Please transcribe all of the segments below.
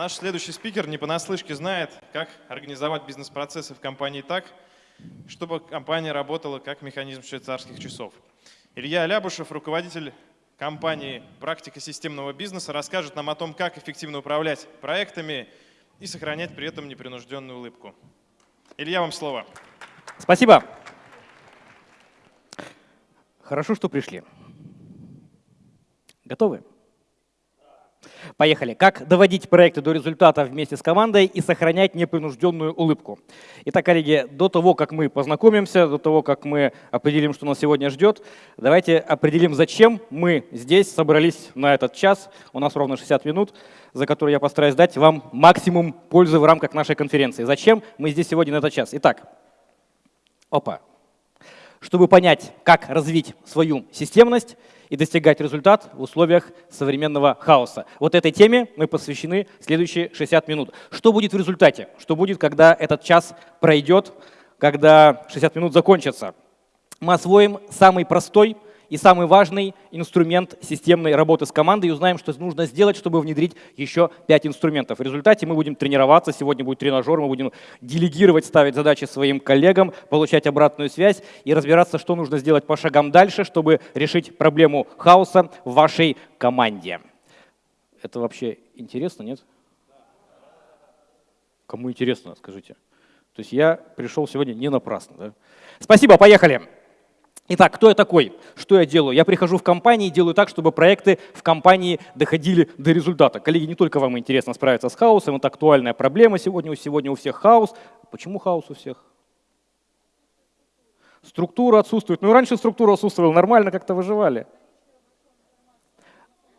Наш следующий спикер не понаслышке знает, как организовать бизнес-процессы в компании так, чтобы компания работала как механизм швейцарских часов. Илья Лябушев, руководитель компании «Практика системного бизнеса», расскажет нам о том, как эффективно управлять проектами и сохранять при этом непринужденную улыбку. Илья, вам слово. Спасибо. Хорошо, что пришли. Готовы? Поехали. Как доводить проекты до результата вместе с командой и сохранять непринужденную улыбку. Итак, коллеги, до того, как мы познакомимся, до того, как мы определим, что нас сегодня ждет, давайте определим, зачем мы здесь собрались на этот час. У нас ровно 60 минут, за которые я постараюсь дать вам максимум пользы в рамках нашей конференции. Зачем мы здесь сегодня на этот час? Итак, опа. Чтобы понять, как развить свою системность, и достигать результат в условиях современного хаоса. Вот этой теме мы посвящены следующие 60 минут. Что будет в результате? Что будет, когда этот час пройдет, когда 60 минут закончатся? Мы освоим самый простой и самый важный инструмент системной работы с командой и узнаем, что нужно сделать, чтобы внедрить еще пять инструментов. В результате мы будем тренироваться, сегодня будет тренажер, мы будем делегировать, ставить задачи своим коллегам, получать обратную связь и разбираться, что нужно сделать по шагам дальше, чтобы решить проблему хаоса в вашей команде. Это вообще интересно, нет? Кому интересно, скажите. То есть я пришел сегодня не напрасно. Да? Спасибо, поехали. Итак, кто я такой? Что я делаю? Я прихожу в компании и делаю так, чтобы проекты в компании доходили до результата. Коллеги, не только вам интересно справиться с хаосом, это актуальная проблема сегодня, сегодня у всех хаос. Почему хаос у всех? Структура отсутствует. Ну, раньше структура отсутствовала, нормально как-то выживали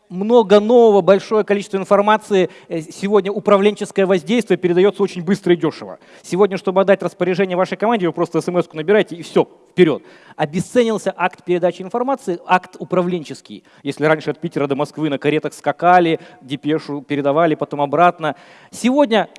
много нового, большое количество информации. Э, сегодня управленческое воздействие передается очень быстро и дешево. Сегодня, чтобы отдать распоряжение вашей команде, вы просто смс набираете и все, вперед. Обесценился акт передачи информации, акт управленческий. Если раньше от Питера до Москвы на каретах скакали, депешу передавали, потом обратно. Сегодня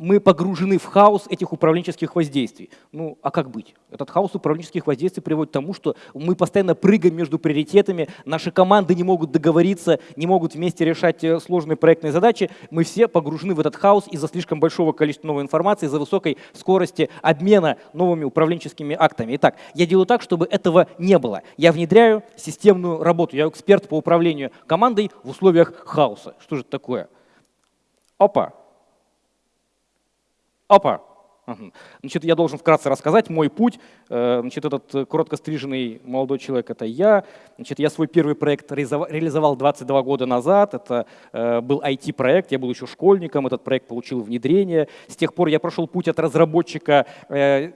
мы погружены в хаос этих управленческих воздействий. Ну, а как быть? Этот хаос управленческих воздействий приводит к тому, что мы постоянно прыгаем между приоритетами, наши команды не могут договориться, не могут вместе решать э, сложные проектные задачи. Мы все погружены в этот хаос из-за слишком большого количества новой информации, из-за высокой скорости обмена новыми управленческими актами. Итак, я делаю так, чтобы этого не было. Я внедряю системную работу, я эксперт по управлению командой в условиях хаоса. Что же это такое? Опа, Опа! Значит, я должен вкратце рассказать мой путь. Э, значит, этот коротко стриженный молодой человек — это я. Значит, я свой первый проект реализовал 22 года назад. Это э, был IT-проект, я был еще школьником, этот проект получил внедрение. С тех пор я прошел путь от разработчика э,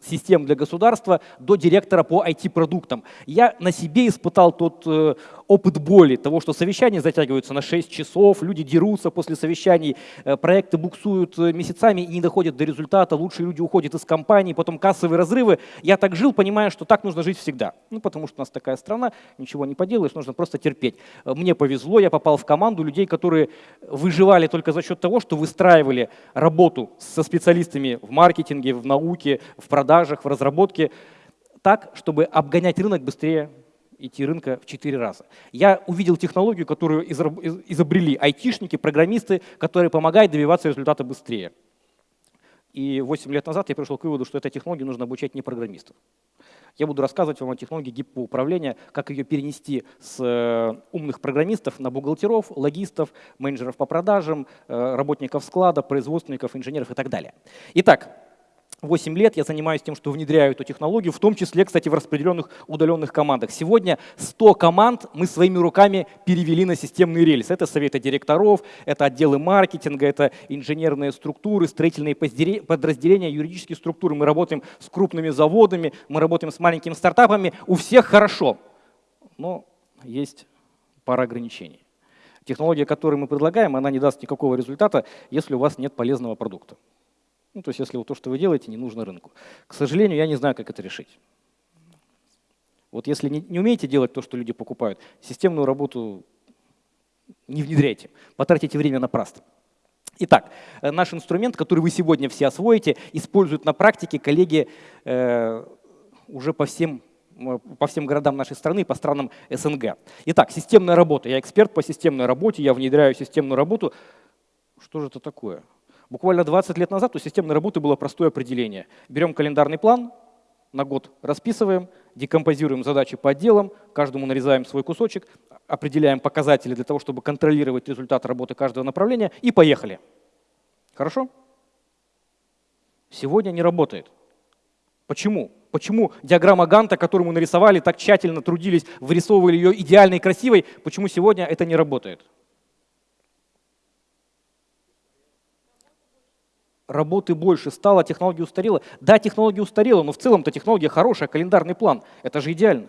систем для государства до директора по IT-продуктам. Я на себе испытал тот э, опыт боли, того, что совещания затягиваются на 6 часов, люди дерутся после совещаний, э, проекты буксуют э, месяцами и не доходят до результата, лучшие люди уходят из компании, потом кассовые разрывы. Я так жил, понимая, что так нужно жить всегда. Ну, потому что у нас такая страна, ничего не поделаешь, нужно просто терпеть. Э, мне повезло, я попал в команду людей, которые выживали только за счет того, что выстраивали работу со специалистами в маркетинге, в науке, в продажах, в разработке, так, чтобы обгонять рынок быстрее идти рынка в 4 раза. Я увидел технологию, которую изобрели айтишники, программисты, которые помогают добиваться результата быстрее. И 8 лет назад я пришел к выводу, что этой технологии нужно обучать не программистов. Я буду рассказывать вам о технологии гибкого управления, как ее перенести с э, умных программистов на бухгалтеров, логистов, менеджеров по продажам, э, работников склада, производственников, инженеров и так далее. Итак, 8 лет я занимаюсь тем, что внедряю эту технологию, в том числе, кстати, в распределенных удаленных командах. Сегодня 100 команд мы своими руками перевели на системный рельс. Это советы директоров, это отделы маркетинга, это инженерные структуры, строительные подразделения, юридические структуры. Мы работаем с крупными заводами, мы работаем с маленькими стартапами. У всех хорошо, но есть пара ограничений. Технология, которую мы предлагаем, она не даст никакого результата, если у вас нет полезного продукта. Ну, то есть если вот то, что вы делаете, не нужно рынку. К сожалению, я не знаю, как это решить. Вот если не, не умеете делать то, что люди покупают, системную работу не внедряйте, потратите время напрасно. Итак, э, наш инструмент, который вы сегодня все освоите, используют на практике коллеги э, уже по всем, по всем городам нашей страны, по странам СНГ. Итак, системная работа. Я эксперт по системной работе, я внедряю системную работу Что же это такое? Буквально 20 лет назад у системной работы было простое определение. Берем календарный план, на год расписываем, декомпозируем задачи по отделам, каждому нарезаем свой кусочек, определяем показатели для того, чтобы контролировать результат работы каждого направления и поехали. Хорошо? Сегодня не работает. Почему? Почему диаграмма Ганта, которую мы нарисовали, так тщательно трудились, вырисовывали ее идеальной и красивой, почему сегодня это не работает? Работы больше стало, технология устарела. Да, технология устарела, но в целом-то технология хорошая, календарный план. Это же идеально.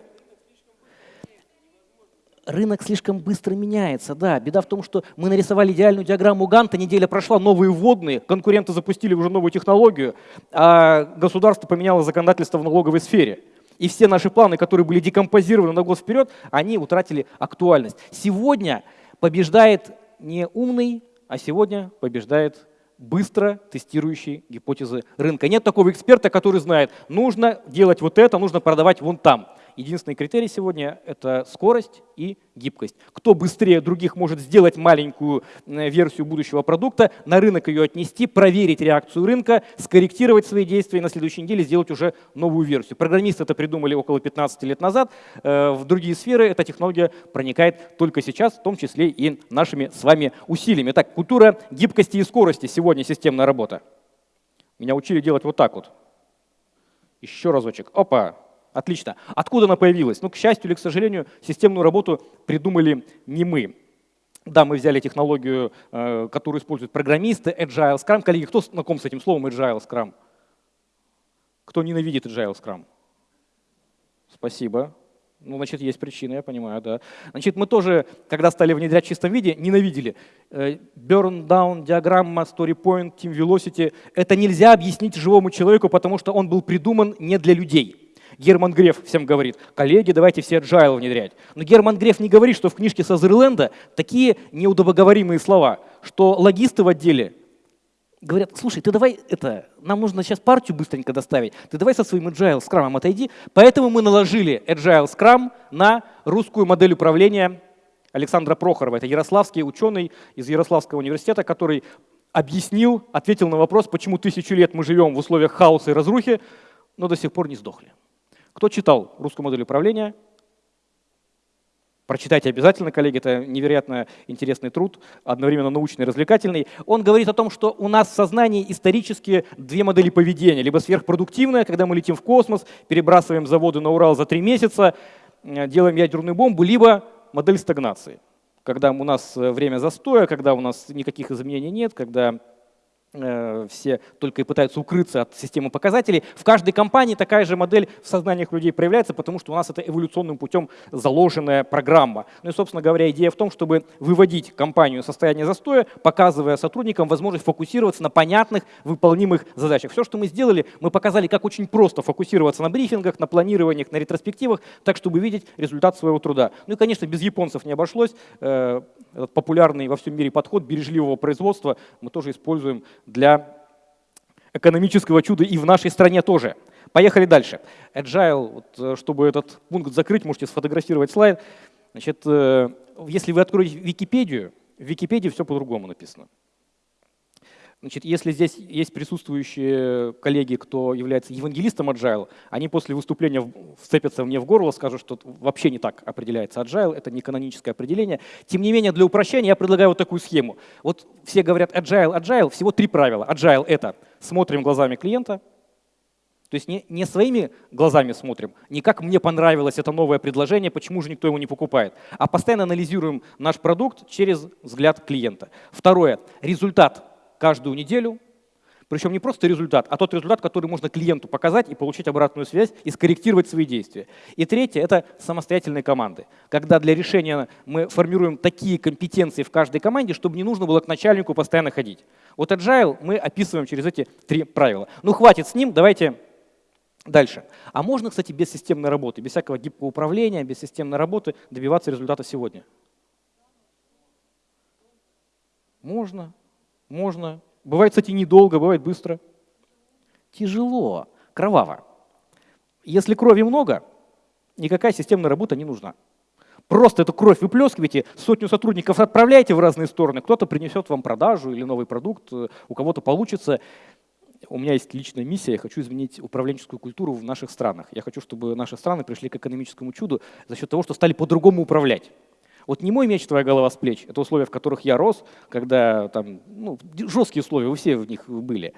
Рынок слишком быстро меняется, да. Беда в том, что мы нарисовали идеальную диаграмму Ганта, неделя прошла, новые вводные, конкуренты запустили уже новую технологию, а государство поменяло законодательство в налоговой сфере. И все наши планы, которые были декомпозированы на год вперед, они утратили актуальность. Сегодня побеждает не умный, а сегодня побеждает быстро тестирующий гипотезы рынка. Нет такого эксперта, который знает, нужно делать вот это, нужно продавать вон там. Единственный критерий сегодня – это скорость и гибкость. Кто быстрее других может сделать маленькую версию будущего продукта, на рынок ее отнести, проверить реакцию рынка, скорректировать свои действия и на следующей неделе сделать уже новую версию. Программисты это придумали около 15 лет назад. Э, в другие сферы эта технология проникает только сейчас, в том числе и нашими с вами усилиями. Так, культура гибкости и скорости сегодня системная работа. Меня учили делать вот так вот. Еще разочек. Опа, Отлично. Откуда она появилась? Ну, к счастью или к сожалению, системную работу придумали не мы. Да, мы взяли технологию, э, которую используют программисты, Agile Scrum. Коллеги, кто знаком с этим словом Agile Scrum? Кто ненавидит Agile Scrum? Спасибо. Ну, значит, есть причина, я понимаю, да. Значит, мы тоже, когда стали внедрять в чистом виде, ненавидели. Э, burn down, диаграмма, story point, team velocity. Это нельзя объяснить живому человеку, потому что он был придуман не для людей. Герман Греф всем говорит, коллеги, давайте все agile внедрять. Но Герман Греф не говорит, что в книжке Сазерленда такие неудобоговоримые слова, что логисты в отделе говорят, слушай, ты давай это, нам нужно сейчас партию быстренько доставить, ты давай со своим agile скрамом отойди. Поэтому мы наложили agile scrum на русскую модель управления Александра Прохорова. Это ярославский ученый из Ярославского университета, который объяснил, ответил на вопрос, почему тысячу лет мы живем в условиях хаоса и разрухи, но до сих пор не сдохли. Кто читал русскую модель управления? Прочитайте обязательно, коллеги, это невероятно интересный труд, одновременно научный и развлекательный. Он говорит о том, что у нас в сознании исторически две модели поведения. Либо сверхпродуктивная, когда мы летим в космос, перебрасываем заводы на Урал за три месяца, э, делаем ядерную бомбу, либо модель стагнации, когда у нас э, время застоя, когда у нас никаких изменений нет, когда все только и пытаются укрыться от системы показателей. В каждой компании такая же модель в сознаниях людей проявляется, потому что у нас это эволюционным путем заложенная программа. Ну и, собственно говоря, идея в том, чтобы выводить компанию в состояние застоя, показывая сотрудникам возможность фокусироваться на понятных, выполнимых задачах. Все, что мы сделали, мы показали, как очень просто фокусироваться на брифингах, на планированиях, на ретроспективах, так, чтобы видеть результат своего труда. Ну и, конечно, без японцев не обошлось. Э, этот популярный во всем мире подход бережливого производства мы тоже используем для экономического чуда и в нашей стране тоже. Поехали дальше. Agile, вот, э, чтобы этот пункт закрыть, можете сфотографировать слайд. Значит, э, если вы откроете Википедию, в Википедии все по-другому написано. Значит, если здесь есть присутствующие коллеги, кто является евангелистом Agile, они после выступления вцепятся мне в горло, скажут, что вообще не так определяется Agile, это не каноническое определение. Тем не менее, для упрощения я предлагаю вот такую схему. Вот все говорят Agile, Agile, всего три правила. Agile — это смотрим глазами клиента, то есть не, не своими глазами смотрим, не как мне понравилось это новое предложение, почему же никто его не покупает, а постоянно анализируем наш продукт через взгляд клиента. Второе. Результат каждую неделю, причем не просто результат, а тот результат, который можно клиенту показать и получить обратную связь и скорректировать свои действия. И третье — это самостоятельные команды. Когда для решения мы формируем такие компетенции в каждой команде, чтобы не нужно было к начальнику постоянно ходить. Вот Agile мы описываем через эти три правила. Ну хватит с ним, давайте дальше. А можно, кстати, без системной работы, без всякого гибкого управления, без системной работы добиваться результата сегодня? Можно. Можно. Бывает, кстати, недолго, бывает быстро. Тяжело, кроваво. Если крови много, никакая системная работа не нужна. Просто эту кровь выплескиваете, сотню сотрудников отправляете в разные стороны, кто-то принесет вам продажу или новый продукт, э, у кого-то получится. У меня есть личная миссия, я хочу изменить управленческую культуру в наших странах. Я хочу, чтобы наши страны пришли к экономическому чуду за счет того, что стали по-другому управлять. Вот не мой меч, твоя голова с плеч. Это условия, в которых я рос, когда там ну, жесткие условия, вы все в них были.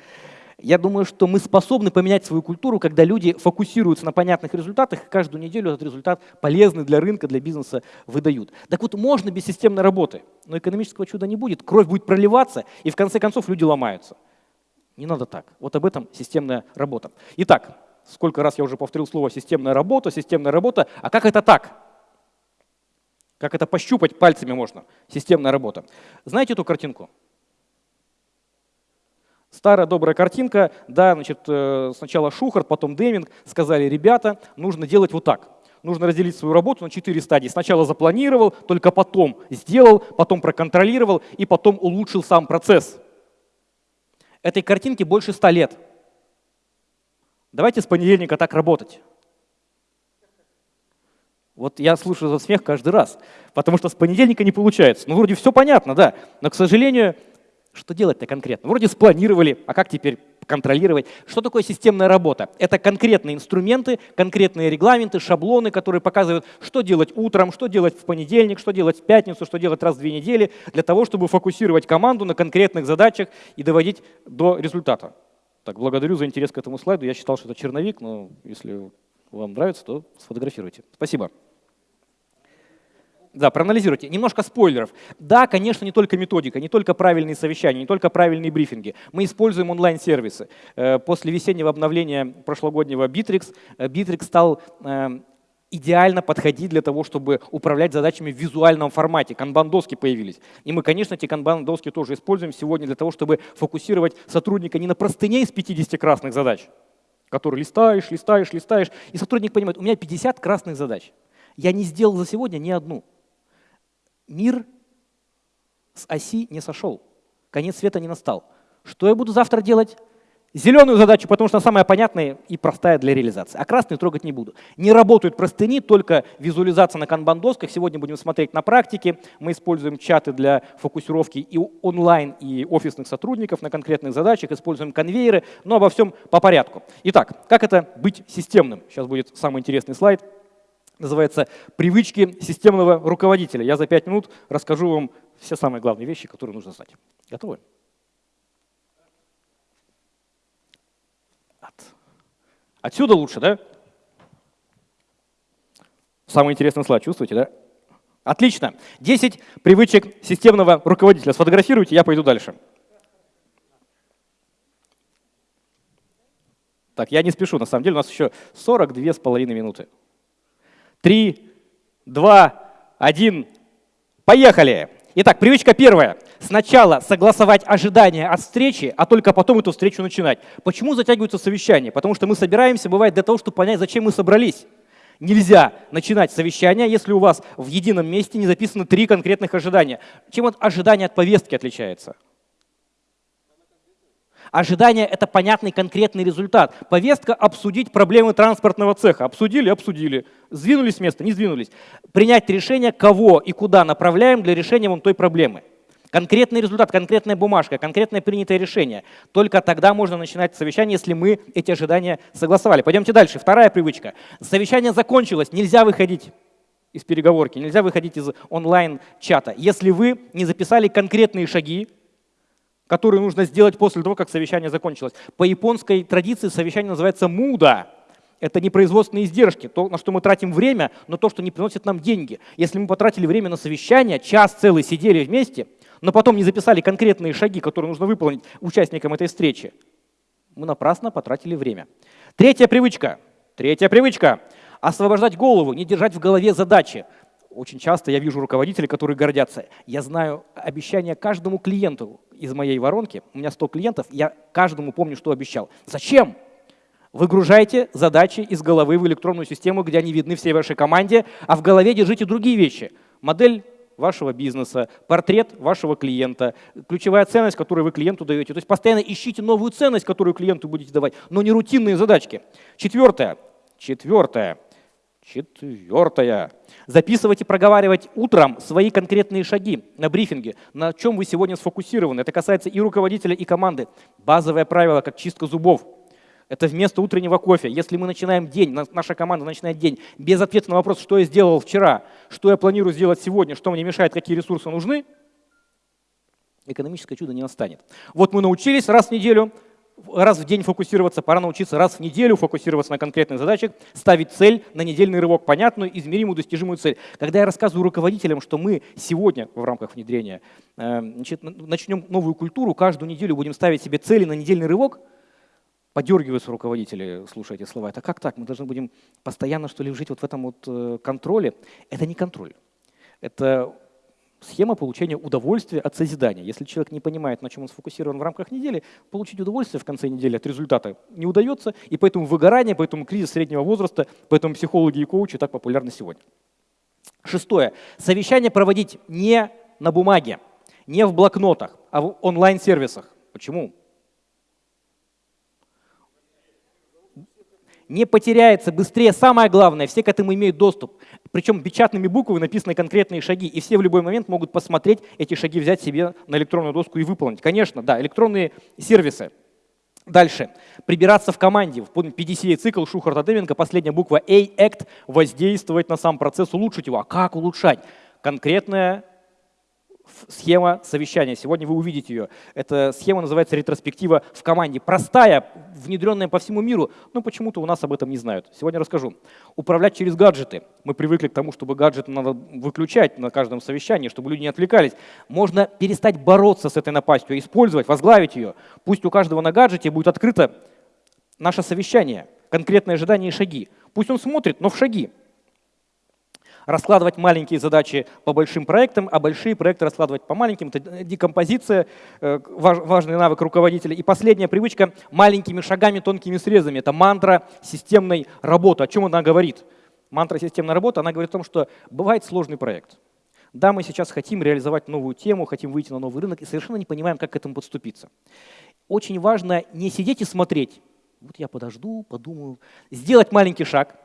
Я думаю, что мы способны поменять свою культуру, когда люди фокусируются на понятных результатах, и каждую неделю этот результат полезный для рынка, для бизнеса выдают. Так вот, можно без системной работы, но экономического чуда не будет, кровь будет проливаться, и в конце концов люди ломаются. Не надо так. Вот об этом системная работа. Итак, сколько раз я уже повторил слово «системная работа», «системная работа», а как это так? Как это пощупать пальцами можно? Системная работа. Знаете эту картинку? Старая добрая картинка, да, значит, э, сначала Шухарт, потом Деминг сказали, ребята, нужно делать вот так. Нужно разделить свою работу на четыре стадии. Сначала запланировал, только потом сделал, потом проконтролировал и потом улучшил сам процесс. Этой картинке больше ста лет. Давайте с понедельника так работать. Вот я слушаю за смех каждый раз, потому что с понедельника не получается. Ну, вроде все понятно, да, но, к сожалению, что делать-то конкретно? Вроде спланировали, а как теперь контролировать? Что такое системная работа? Это конкретные инструменты, конкретные регламенты, шаблоны, которые показывают, что делать утром, что делать в понедельник, что делать в пятницу, что делать раз в две недели, для того, чтобы фокусировать команду на конкретных задачах и доводить до результата. Так, благодарю за интерес к этому слайду. Я считал, что это черновик, но если вам нравится, то сфотографируйте. Спасибо. Да, проанализируйте. Немножко спойлеров. Да, конечно, не только методика, не только правильные совещания, не только правильные брифинги. Мы используем онлайн-сервисы. Э, после весеннего обновления прошлогоднего Bittrex, э, Bittrex стал э, идеально подходить для того, чтобы управлять задачами в визуальном формате. Канбан-доски появились. И мы, конечно, эти канбан-доски тоже используем сегодня для того, чтобы фокусировать сотрудника не на простыне из 50 красных задач, которые листаешь, листаешь, листаешь, и сотрудник понимает, у меня 50 красных задач. Я не сделал за сегодня ни одну мир с оси не сошел, конец света не настал. Что я буду завтра делать? Зеленую задачу, потому что она самая понятная и простая для реализации. А красную трогать не буду. Не работают простыни, только визуализация на канбан-досках. Сегодня будем смотреть на практике. Мы используем чаты для фокусировки и онлайн, и офисных сотрудников на конкретных задачах. Используем конвейеры, но обо всем по порядку. Итак, как это быть системным? Сейчас будет самый интересный слайд называется «Привычки системного руководителя». Я за пять минут расскажу вам все самые главные вещи, которые нужно знать. Готовы? Отсюда лучше, да? Самый интересный слайд, чувствуете, да? Отлично. 10 привычек системного руководителя. Сфотографируйте, я пойду дальше. Так, я не спешу, на самом деле у нас еще 42 с половиной минуты три, два, один. Поехали! Итак, привычка первая. Сначала согласовать ожидания от встречи, а только потом эту встречу начинать. Почему затягиваются совещания? Потому что мы собираемся, бывает, для того, чтобы понять, зачем мы собрались. Нельзя начинать совещание, если у вас в едином месте не записаны три конкретных ожидания. Чем от ожидания от повестки отличается? Ожидание – это понятный конкретный результат. Повестка – обсудить проблемы транспортного цеха. Обсудили – обсудили. Сдвинулись с места – не сдвинулись. Принять решение, кого и куда направляем для решения вон той проблемы. Конкретный результат, конкретная бумажка, конкретное принятое решение. Только тогда можно начинать совещание, если мы эти ожидания согласовали. Пойдемте дальше. Вторая привычка. Совещание закончилось, нельзя выходить из переговорки, нельзя выходить из онлайн-чата. Если вы не записали конкретные шаги, которые нужно сделать после того, как совещание закончилось. По японской традиции совещание называется муда. Это не производственные издержки, то, на что мы тратим время, но то, что не приносит нам деньги. Если мы потратили время на совещание, час целый сидели вместе, но потом не записали конкретные шаги, которые нужно выполнить участникам этой встречи, мы напрасно потратили время. Третья привычка. Третья привычка. Освобождать голову, не держать в голове задачи. Очень часто я вижу руководителей, которые гордятся. Я знаю обещания каждому клиенту из моей воронки. У меня 100 клиентов, я каждому помню, что обещал. Зачем? Выгружайте задачи из головы в электронную систему, где они видны всей вашей команде, а в голове держите другие вещи. Модель вашего бизнеса, портрет вашего клиента, ключевая ценность, которую вы клиенту даете. То есть постоянно ищите новую ценность, которую клиенту будете давать, но не рутинные задачки. Четвертое. Четвертое. Четвертое. Записывать и проговаривать утром свои конкретные шаги на брифинге, на чем вы сегодня сфокусированы. Это касается и руководителя, и команды. Базовое правило, как чистка зубов. Это вместо утреннего кофе. Если мы начинаем день, наша команда начинает день без ответа на вопрос, что я сделал вчера, что я планирую сделать сегодня, что мне мешает, какие ресурсы нужны, экономическое чудо не настанет. Вот мы научились раз в неделю раз в день фокусироваться, пора научиться раз в неделю фокусироваться на конкретных задачах, ставить цель на недельный рывок, понятную, измеримую, достижимую цель. Когда я рассказываю руководителям, что мы сегодня в рамках внедрения э, значит, начнем новую культуру, каждую неделю будем ставить себе цели на недельный рывок, подергиваются руководители, слушая эти слова. Это как так? Мы должны будем постоянно что ли жить вот в этом вот э, контроле? Это не контроль. Это схема получения удовольствия от созидания. Если человек не понимает, на чем он сфокусирован в рамках недели, получить удовольствие в конце недели от результата не удается, и поэтому выгорание, поэтому кризис среднего возраста, поэтому психологи и коучи так популярны сегодня. Шестое. Совещание проводить не на бумаге, не в блокнотах, а в онлайн-сервисах. Почему? не потеряется быстрее. Самое главное, все к этому имеют доступ. Причем печатными буквами написаны конкретные шаги, и все в любой момент могут посмотреть эти шаги, взять себе на электронную доску и выполнить. Конечно, да, электронные сервисы. Дальше. Прибираться в команде. В PDCA цикл Шухарта Деменко, последняя буква A, act, воздействовать на сам процесс, улучшить его. А как улучшать? Конкретная схема совещания. Сегодня вы увидите ее. Эта схема называется ретроспектива в команде. Простая, внедренная по всему миру, но почему-то у нас об этом не знают. Сегодня расскажу. Управлять через гаджеты. Мы привыкли к тому, чтобы гаджеты надо выключать на каждом совещании, чтобы люди не отвлекались. Можно перестать бороться с этой напастью, использовать, возглавить ее. Пусть у каждого на гаджете будет открыто наше совещание, конкретные ожидания и шаги. Пусть он смотрит, но в шаги раскладывать маленькие задачи по большим проектам, а большие проекты раскладывать по маленьким. Это декомпозиция, э, важный навык руководителя. И последняя привычка – маленькими шагами, тонкими срезами. Это мантра системной работы. О чем она говорит? Мантра системной работы, она говорит о том, что бывает сложный проект. Да, мы сейчас хотим реализовать новую тему, хотим выйти на новый рынок и совершенно не понимаем, как к этому подступиться. Очень важно не сидеть и смотреть. Вот я подожду, подумаю. Сделать маленький шаг –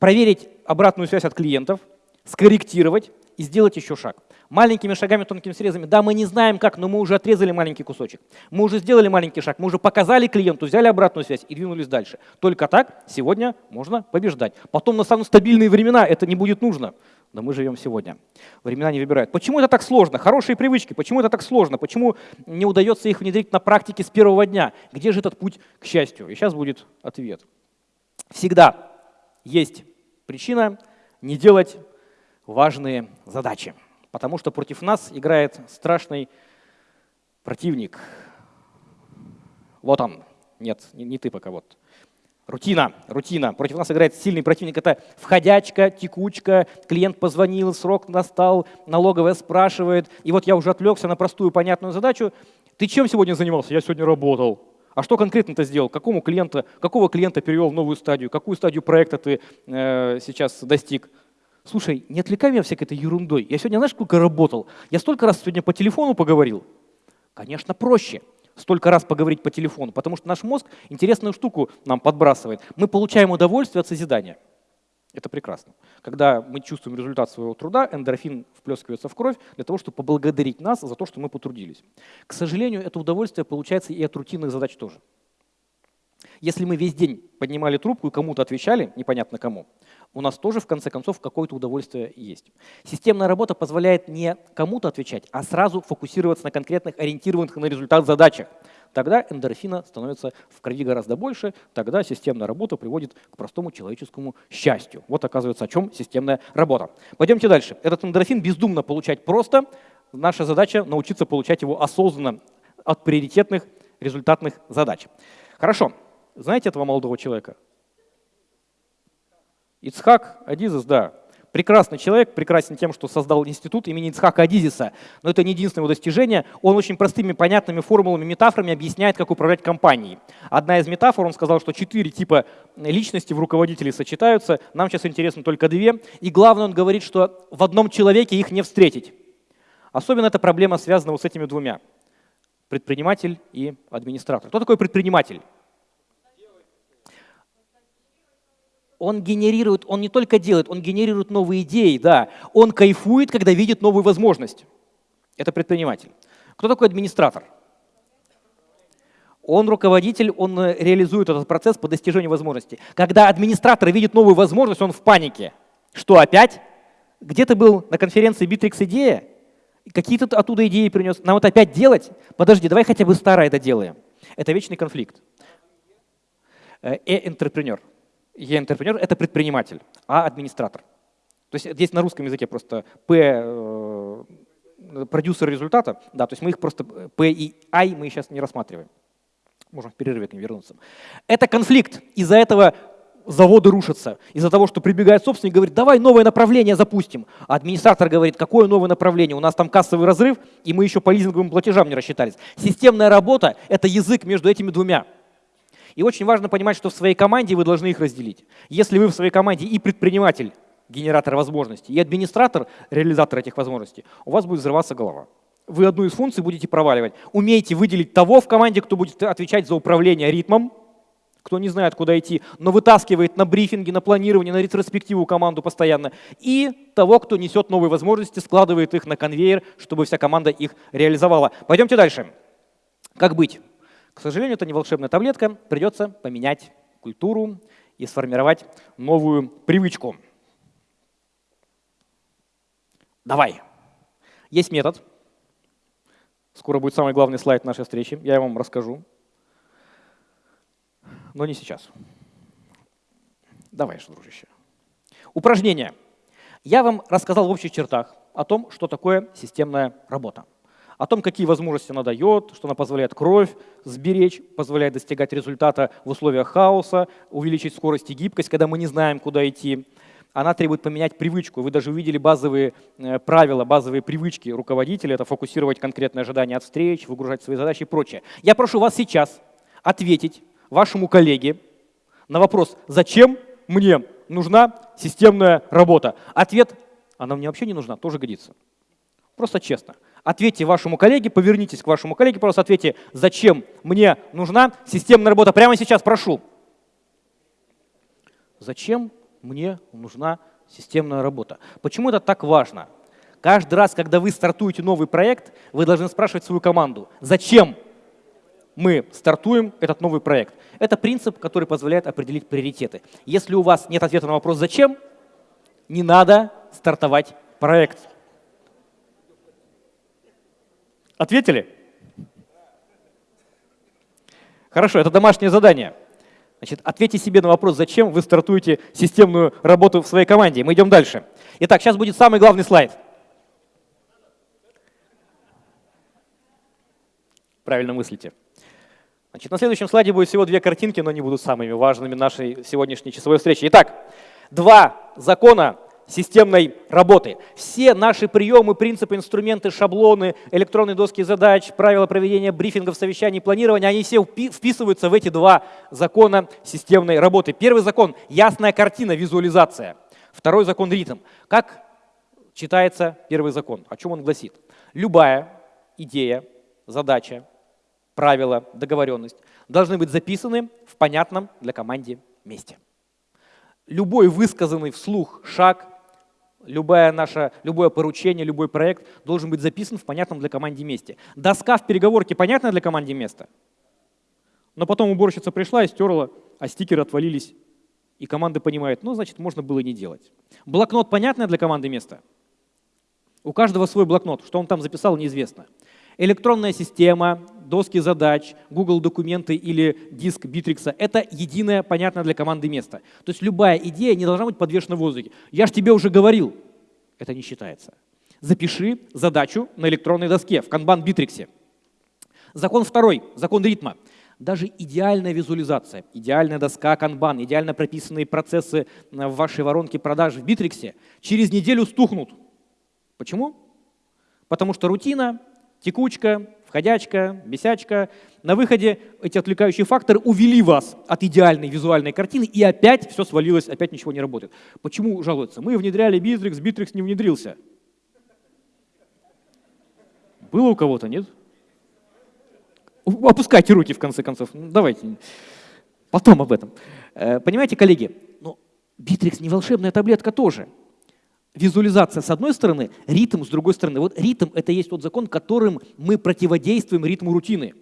проверить обратную связь от клиентов, скорректировать и сделать еще шаг. Маленькими шагами, тонкими срезами. Да, мы не знаем как, но мы уже отрезали маленький кусочек. Мы уже сделали маленький шаг, мы уже показали клиенту, взяли обратную связь и двинулись дальше. Только так сегодня можно побеждать. Потом настанут стабильные времена, это не будет нужно. Но мы живем сегодня. Времена не выбирают. Почему это так сложно? Хорошие привычки. Почему это так сложно? Почему не удается их внедрить на практике с первого дня? Где же этот путь к счастью? И сейчас будет ответ. Всегда есть Причина – не делать важные задачи, потому что против нас играет страшный противник. Вот он. Нет, не, не ты пока, вот. Рутина, рутина. Против нас играет сильный противник. Это входячка, текучка, клиент позвонил, срок настал, налоговая спрашивает. И вот я уже отвлекся на простую понятную задачу. Ты чем сегодня занимался? Я сегодня работал. А что конкретно ты сделал? Какому клиента, какого клиента перевел в новую стадию? Какую стадию проекта ты э, сейчас достиг? Слушай, не отвлекай меня всякой этой ерундой. Я сегодня, знаешь, сколько работал? Я столько раз сегодня по телефону поговорил. Конечно, проще столько раз поговорить по телефону, потому что наш мозг интересную штуку нам подбрасывает. Мы получаем удовольствие от созидания. Это прекрасно. Когда мы чувствуем результат своего труда, эндорфин вплескивается в кровь для того, чтобы поблагодарить нас за то, что мы потрудились. К сожалению, это удовольствие получается и от рутинных задач тоже. Если мы весь день поднимали трубку и кому-то отвечали, непонятно кому, у нас тоже в конце концов какое-то удовольствие есть. Системная работа позволяет не кому-то отвечать, а сразу фокусироваться на конкретных, ориентированных на результат задачах тогда эндорфина становится в крови гораздо больше, тогда системная работа приводит к простому человеческому счастью. Вот оказывается, о чем системная работа. Пойдемте дальше. Этот эндорфин бездумно получать просто. Наша задача научиться получать его осознанно от приоритетных результатных задач. Хорошо. Знаете этого молодого человека? Ицхак Адизес, да, прекрасный человек, прекрасен тем, что создал институт имени Ицхака Адизиса, но это не единственное его достижение. Он очень простыми, понятными формулами, метафорами объясняет, как управлять компанией. Одна из метафор, он сказал, что четыре типа личности в руководителе сочетаются, нам сейчас интересно только две. И главное, он говорит, что в одном человеке их не встретить. Особенно эта проблема связана вот с этими двумя. Предприниматель и администратор. Кто такой предприниматель? Он генерирует, он не только делает, он генерирует новые идеи, да. Он кайфует, когда видит новую возможность. Это предприниматель. Кто такой администратор? Он руководитель, он э, реализует этот процесс по достижению возможности. Когда администратор видит новую возможность, он в панике. Что опять? Где ты был на конференции Bittrex идея? Какие-то оттуда идеи принес. Нам вот опять делать? Подожди, давай хотя бы старое это делаем. Это вечный конфликт. Э-энтрепренер. Е-энтрепренер – это предприниматель, а администратор. То есть здесь на русском языке просто П э, продюсер результата, да, то есть мы их просто P и I мы сейчас не рассматриваем. Можем в перерыве к ним вернуться. Это конфликт. Из-за этого заводы рушатся. Из-за того, что прибегает собственник говорит, давай новое направление запустим. А администратор говорит, какое новое направление? У нас там кассовый разрыв, и мы еще по лизинговым платежам не рассчитались. Системная работа – это язык между этими двумя. И очень важно понимать, что в своей команде вы должны их разделить. Если вы в своей команде и предприниматель, генератор возможностей, и администратор, реализатор этих возможностей, у вас будет взрываться голова. Вы одну из функций будете проваливать. Умейте выделить того в команде, кто будет отвечать за управление ритмом, кто не знает, куда идти, но вытаскивает на брифинги, на планирование, на ретроспективу команду постоянно, и того, кто несет новые возможности, складывает их на конвейер, чтобы вся команда их реализовала. Пойдемте дальше. Как быть? К сожалению, это не волшебная таблетка, придется поменять культуру и сформировать новую привычку. Давай. Есть метод. Скоро будет самый главный слайд нашей встречи, я вам расскажу. Но не сейчас. Давай, дружище. Упражнение. Я вам рассказал в общих чертах о том, что такое системная работа о том, какие возможности она дает, что она позволяет кровь сберечь, позволяет достигать результата в условиях хаоса, увеличить скорость и гибкость, когда мы не знаем, куда идти. Она требует поменять привычку. Вы даже увидели базовые э, правила, базовые привычки руководителя. Это фокусировать конкретные ожидания от встреч, выгружать свои задачи и прочее. Я прошу вас сейчас ответить вашему коллеге на вопрос, зачем мне нужна системная работа. Ответ, она мне вообще не нужна, тоже годится. Просто честно. Ответьте вашему коллеге, повернитесь к вашему коллеге, просто ответьте, зачем мне нужна системная работа. Прямо сейчас прошу. Зачем мне нужна системная работа? Почему это так важно? Каждый раз, когда вы стартуете новый проект, вы должны спрашивать свою команду, зачем мы стартуем этот новый проект. Это принцип, который позволяет определить приоритеты. Если у вас нет ответа на вопрос «зачем?», не надо стартовать проект. Ответили? Хорошо, это домашнее задание. Значит, ответьте себе на вопрос, зачем вы стартуете системную работу в своей команде. Мы идем дальше. Итак, сейчас будет самый главный слайд. Правильно мыслите. Значит, на следующем слайде будет всего две картинки, но они будут самыми важными нашей сегодняшней часовой встречи. Итак, два закона системной работы. Все наши приемы, принципы, инструменты, шаблоны, электронные доски задач, правила проведения брифингов, совещаний, планирования, они все вписываются в эти два закона системной работы. Первый закон – ясная картина, визуализация. Второй закон – ритм. Как читается первый закон? О чем он гласит? Любая идея, задача, правила, договоренность должны быть записаны в понятном для команде месте. Любой высказанный вслух шаг, Любое наше, любое поручение, любой проект должен быть записан в понятном для команды месте. Доска в переговорке понятная для команды место? Но потом уборщица пришла и стерла, а стикеры отвалились. И команда понимает, ну, значит, можно было не делать. Блокнот понятное для команды место? У каждого свой блокнот. Что он там записал, неизвестно. Электронная система, доски задач, Google документы или диск Bittrex — это единое, понятное для команды место. То есть любая идея не должна быть подвешена в воздухе. Я же тебе уже говорил. Это не считается. Запиши задачу на электронной доске в Kanban Bittrex. Закон второй, закон ритма. Даже идеальная визуализация, идеальная доска Kanban, идеально прописанные процессы в вашей воронке продаж в Bittrex через неделю стухнут. Почему? Потому что рутина, текучка, входячка, бесячка. На выходе эти отвлекающие факторы увели вас от идеальной визуальной картины, и опять все свалилось, опять ничего не работает. Почему жалуются? Мы внедряли Bittrex, Bittrex не внедрился. Было у кого-то, нет? Опускайте руки, в конце концов. Ну, давайте. Потом об этом. Э, понимаете, коллеги, ну, Битрикс не волшебная таблетка тоже. Визуализация с одной стороны, ритм с другой стороны. Вот ритм — это есть тот закон, которым мы противодействуем ритму рутины.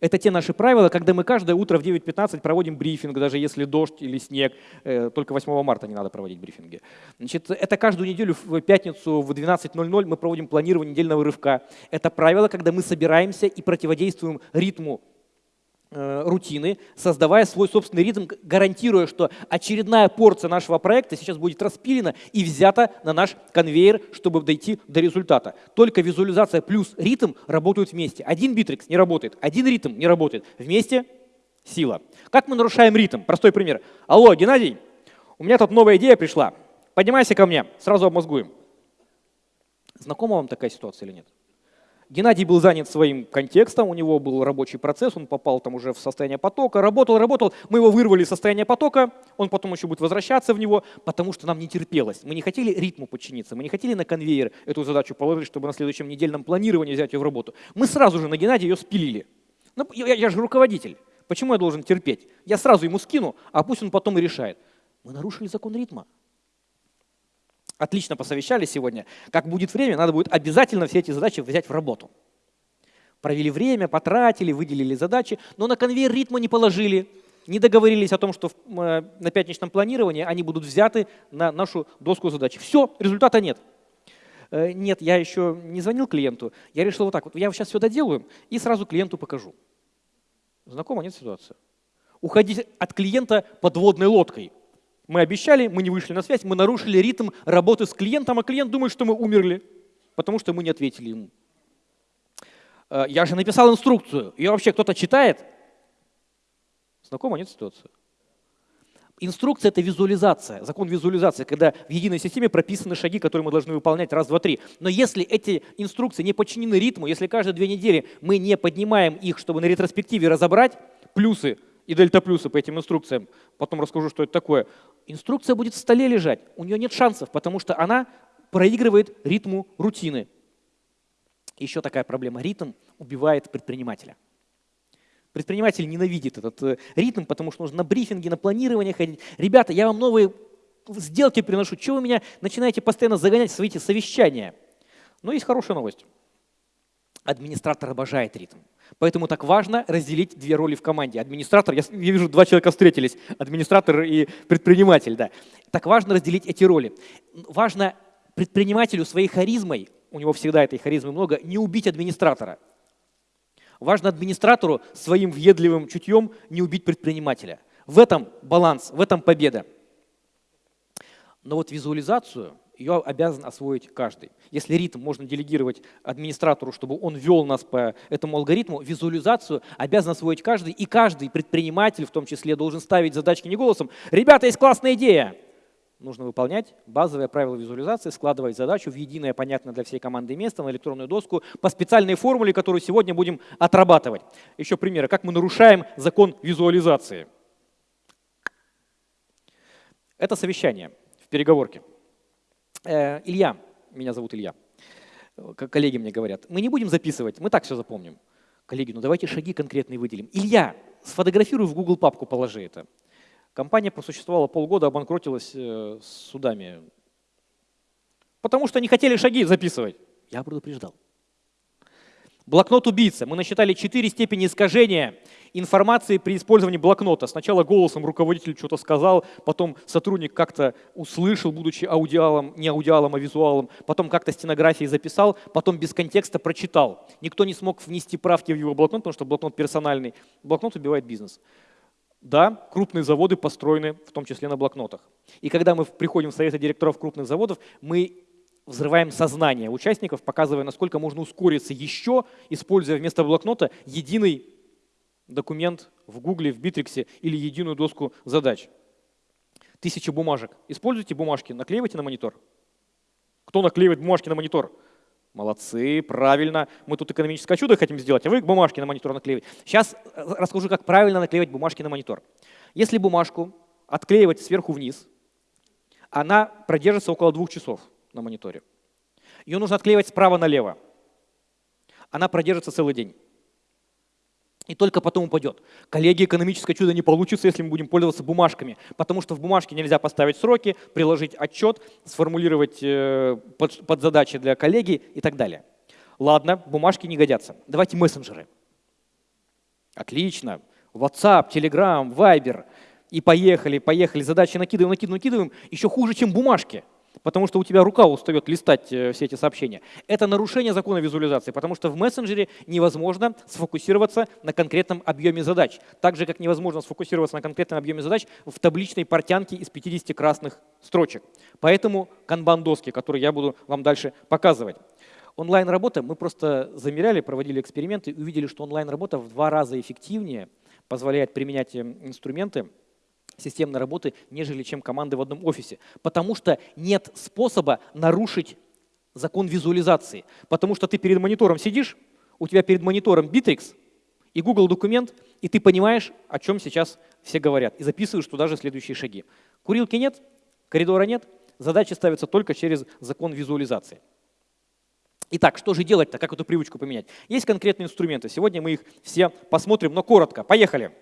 Это те наши правила, когда мы каждое утро в 9.15 проводим брифинг, даже если дождь или снег. Э, только 8 марта не надо проводить брифинги. Значит, это каждую неделю в пятницу в 12.00 мы проводим планирование недельного рывка. Это правило, когда мы собираемся и противодействуем ритму рутины, создавая свой собственный ритм, гарантируя, что очередная порция нашего проекта сейчас будет распилена и взята на наш конвейер, чтобы дойти до результата. Только визуализация плюс ритм работают вместе. Один битрикс не работает, один ритм не работает. Вместе сила. Как мы нарушаем ритм? Простой пример. Алло, Геннадий, у меня тут новая идея пришла. Поднимайся ко мне, сразу обмозгуем. Знакома вам такая ситуация или нет? Геннадий был занят своим контекстом, у него был рабочий процесс, он попал там уже в состояние потока, работал, работал, мы его вырвали из состояния потока, он потом еще будет возвращаться в него, потому что нам не терпелось. Мы не хотели ритму подчиниться, мы не хотели на конвейер эту задачу положить, чтобы на следующем недельном планировании взять ее в работу. Мы сразу же на Геннадия ее спилили. Ну, я, я же руководитель, почему я должен терпеть? Я сразу ему скину, а пусть он потом и решает. Мы нарушили закон ритма. Отлично посовещались сегодня. Как будет время, надо будет обязательно все эти задачи взять в работу. Провели время, потратили, выделили задачи, но на конвейер ритма не положили, не договорились о том, что э, на пятничном планировании они будут взяты на нашу доску задач. Все, результата нет. Э, нет, я еще не звонил клиенту. Я решил вот так вот, я сейчас все доделаю и сразу клиенту покажу. Знакома, нет ситуация? Уходить от клиента подводной лодкой. Мы обещали, мы не вышли на связь, мы нарушили ритм работы с клиентом, а клиент думает, что мы умерли, потому что мы не ответили ему. Э, я же написал инструкцию, ее вообще кто-то читает? Знакома, нет ситуация? Инструкция — это визуализация, закон визуализации, когда в единой системе прописаны шаги, которые мы должны выполнять раз, два, три. Но если эти инструкции не подчинены ритму, если каждые две недели мы не поднимаем их, чтобы на ретроспективе разобрать плюсы и дельта плюсы по этим инструкциям, потом расскажу, что это такое, инструкция будет в столе лежать, у нее нет шансов, потому что она проигрывает ритму рутины. Еще такая проблема. Ритм убивает предпринимателя. Предприниматель ненавидит этот э, ритм, потому что нужно на брифинги, на планирование ходить. Ребята, я вам новые сделки приношу. Чего вы меня начинаете постоянно загонять в свои совещания? Но есть хорошая новость. Администратор обожает ритм. Поэтому так важно разделить две роли в команде. Администратор, я, вижу, два человека встретились, администратор и предприниматель. Да. Так важно разделить эти роли. Важно предпринимателю своей харизмой, у него всегда этой харизмы много, не убить администратора. Важно администратору своим въедливым чутьем не убить предпринимателя. В этом баланс, в этом победа. Но вот визуализацию – ее обязан освоить каждый. Если ритм можно делегировать администратору, чтобы он вел нас по этому алгоритму, визуализацию обязан освоить каждый, и каждый предприниматель в том числе должен ставить задачки не голосом. Ребята, есть классная идея! Нужно выполнять базовые правила визуализации, складывать задачу в единое, понятное для всей команды место на электронную доску по специальной формуле, которую сегодня будем отрабатывать. Еще примеры, как мы нарушаем закон визуализации. Это совещание в переговорке. Э, Илья, меня зовут Илья, как коллеги мне говорят, мы не будем записывать, мы так все запомним. Коллеги, ну давайте шаги конкретные выделим. Илья, сфотографируй в Google папку, положи это. Компания просуществовала полгода, обанкротилась э, судами, потому что не хотели шаги записывать. Я предупреждал. Блокнот убийца. Мы насчитали четыре степени искажения информации при использовании блокнота. Сначала голосом руководитель что-то сказал, потом сотрудник как-то услышал, будучи аудиалом, не аудиалом, а визуалом, потом как-то стенографией записал, потом без контекста прочитал. Никто не смог внести правки в его блокнот, потому что блокнот персональный. Блокнот убивает бизнес. Да, крупные заводы построены в том числе на блокнотах. И когда мы приходим в советы директоров крупных заводов, мы взрываем сознание участников, показывая, насколько можно ускориться еще, используя вместо блокнота единый документ в Гугле, в Битриксе или единую доску задач. Тысячи бумажек. Используйте бумажки, наклеивайте на монитор. Кто наклеивает бумажки на монитор? Молодцы, правильно. Мы тут экономическое чудо хотим сделать, а вы бумажки на монитор наклеиваете. Сейчас э, расскажу, как правильно наклеивать бумажки на монитор. Если бумажку отклеивать сверху вниз, она продержится около двух часов на мониторе. Ее нужно отклеивать справа налево. Она продержится целый день. И только потом упадет. Коллеги, экономическое чудо не получится, если мы будем пользоваться бумажками, потому что в бумажке нельзя поставить сроки, приложить отчет, сформулировать э, под, задачи для коллеги и так далее. Ладно, бумажки не годятся. Давайте мессенджеры. Отлично. WhatsApp, Telegram, Viber. И поехали, поехали. Задачи накидываем, накидываем, накидываем. Еще хуже, чем бумажки потому что у тебя рука устает листать э, все эти сообщения. Это нарушение закона визуализации, потому что в мессенджере невозможно сфокусироваться на конкретном объеме задач, так же, как невозможно сфокусироваться на конкретном объеме задач в табличной портянке из 50 красных строчек. Поэтому канбан-доски, которые я буду вам дальше показывать. Онлайн-работа, мы просто замеряли, проводили эксперименты и увидели, что онлайн-работа в два раза эффективнее позволяет применять э, инструменты, системной работы, нежели чем команды в одном офисе. Потому что нет способа нарушить закон визуализации. Потому что ты перед монитором сидишь, у тебя перед монитором Bittrex и Google документ, и ты понимаешь, о чем сейчас все говорят, и записываешь туда же следующие шаги. Курилки нет, коридора нет, задачи ставятся только через закон визуализации. Итак, что же делать-то, как эту привычку поменять? Есть конкретные инструменты, сегодня мы их все посмотрим, но коротко. Поехали!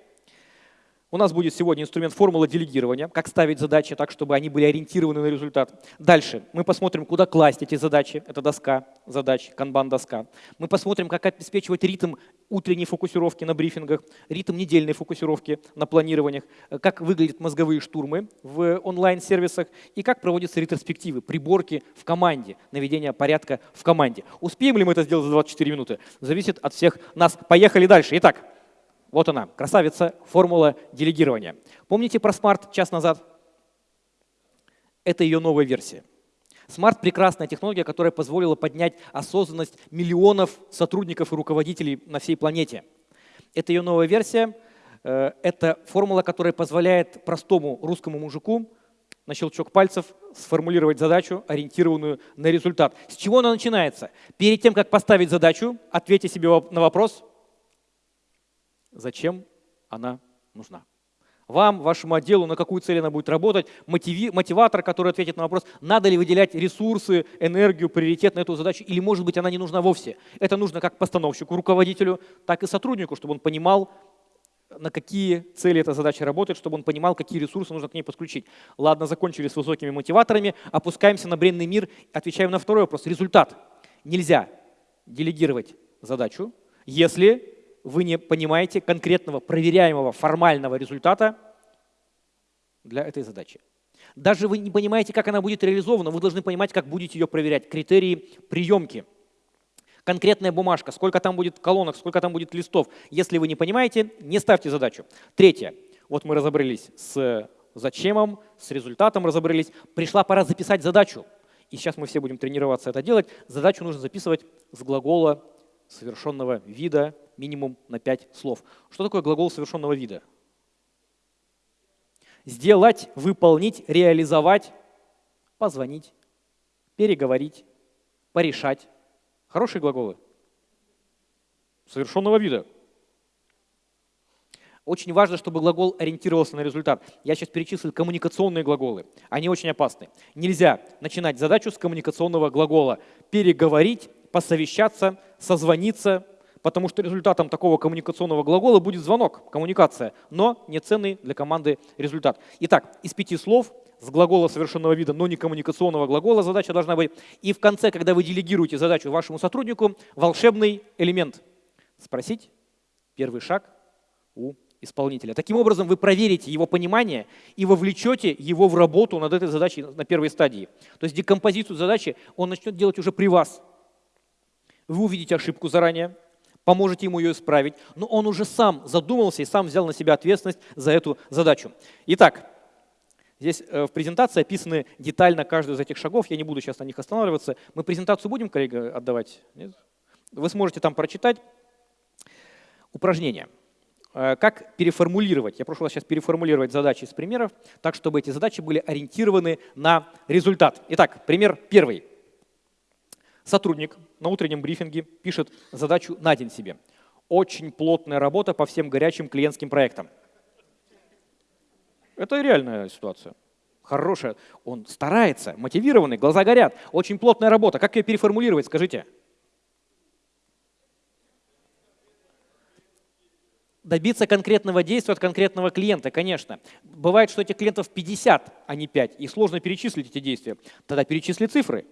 У нас будет сегодня инструмент формула делегирования, как ставить задачи так, чтобы они были ориентированы на результат. Дальше мы посмотрим, куда класть эти задачи. Это доска задач, канбан-доска. Мы посмотрим, как обеспечивать ритм утренней фокусировки на брифингах, ритм недельной фокусировки на планированиях, как выглядят мозговые штурмы в онлайн-сервисах и как проводятся ретроспективы, приборки в команде, наведение порядка в команде. Успеем ли мы это сделать за 24 минуты? Зависит от всех нас. Поехали дальше. Итак, вот она, красавица, формула делегирования. Помните про Smart час назад? Это ее новая версия. Smart – прекрасная технология, которая позволила поднять осознанность миллионов сотрудников и руководителей на всей планете. Это ее новая версия. Э, это формула, которая позволяет простому русскому мужику на щелчок пальцев сформулировать задачу, ориентированную на результат. С чего она начинается? Перед тем, как поставить задачу, ответьте себе на вопрос – зачем она нужна. Вам, вашему отделу, на какую цель она будет работать, мотиви, мотиватор, который ответит на вопрос, надо ли выделять ресурсы, энергию, приоритет на эту задачу, или, может быть, она не нужна вовсе. Это нужно как постановщику, руководителю, так и сотруднику, чтобы он понимал, на какие цели эта задача работает, чтобы он понимал, какие ресурсы нужно к ней подключить. Ладно, закончили с высокими мотиваторами, опускаемся на бренный мир, отвечаем на второй вопрос. Результат. Нельзя делегировать задачу, если вы не понимаете конкретного проверяемого формального результата для этой задачи. Даже вы не понимаете, как она будет реализована, вы должны понимать, как будете ее проверять. Критерии приемки. Конкретная бумажка, сколько там будет колонок, сколько там будет листов. Если вы не понимаете, не ставьте задачу. Третье. Вот мы разобрались с зачемом, с результатом разобрались. Пришла пора записать задачу. И сейчас мы все будем тренироваться это делать. Задачу нужно записывать с глагола совершенного вида минимум на пять слов. Что такое глагол совершенного вида? Сделать, выполнить, реализовать, позвонить, переговорить, порешать. Хорошие глаголы. Совершенного вида. Очень важно, чтобы глагол ориентировался на результат. Я сейчас перечислил коммуникационные глаголы. Они очень опасны. Нельзя начинать задачу с коммуникационного глагола. Переговорить, посовещаться, созвониться, потому что результатом такого коммуникационного глагола будет звонок, коммуникация, но не ценный для команды результат. Итак, из пяти слов с глагола совершенного вида, но не коммуникационного глагола задача должна быть. И в конце, когда вы делегируете задачу вашему сотруднику, волшебный элемент. Спросить первый шаг у исполнителя. Таким образом, вы проверите его понимание и вовлечете его в работу над этой задачей на первой стадии. То есть декомпозицию задачи он начнет делать уже при вас. Вы увидите ошибку заранее, поможете ему ее исправить, но он уже сам задумался и сам взял на себя ответственность за эту задачу. Итак, здесь э, в презентации описаны детально каждый из этих шагов, я не буду сейчас на них останавливаться. Мы презентацию будем, коллега, отдавать? Нет? Вы сможете там прочитать упражнение. Э, как переформулировать? Я прошу вас сейчас переформулировать задачи из примеров, так, чтобы эти задачи были ориентированы на результат. Итак, пример первый. Сотрудник на утреннем брифинге пишет задачу на день себе. Очень плотная работа по всем горячим клиентским проектам. Это реальная ситуация. Хорошая. Он старается, мотивированный, глаза горят. Очень плотная работа. Как ее переформулировать, скажите? Добиться конкретного действия от конкретного клиента, конечно. Бывает, что этих клиентов 50, а не 5, и сложно перечислить эти действия. Тогда перечисли цифры.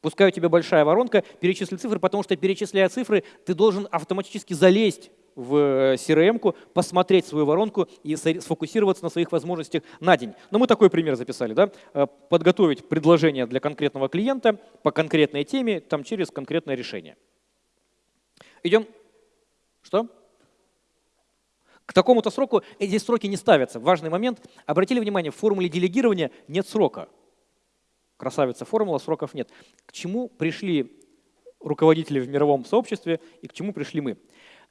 Пускай у тебя большая воронка, перечисли цифры, потому что перечисляя цифры, ты должен автоматически залезть в CRM-ку, э, посмотреть свою воронку и сфокусироваться на своих возможностях на день. Но мы такой пример записали. Да? Э, подготовить предложение для конкретного клиента по конкретной теме там, через конкретное решение. Идем. Что? К такому-то сроку эти сроки не ставятся. Важный момент. Обратили внимание, в формуле делегирования нет срока. Красавица формула, сроков нет. К чему пришли руководители в мировом сообществе и к чему пришли мы?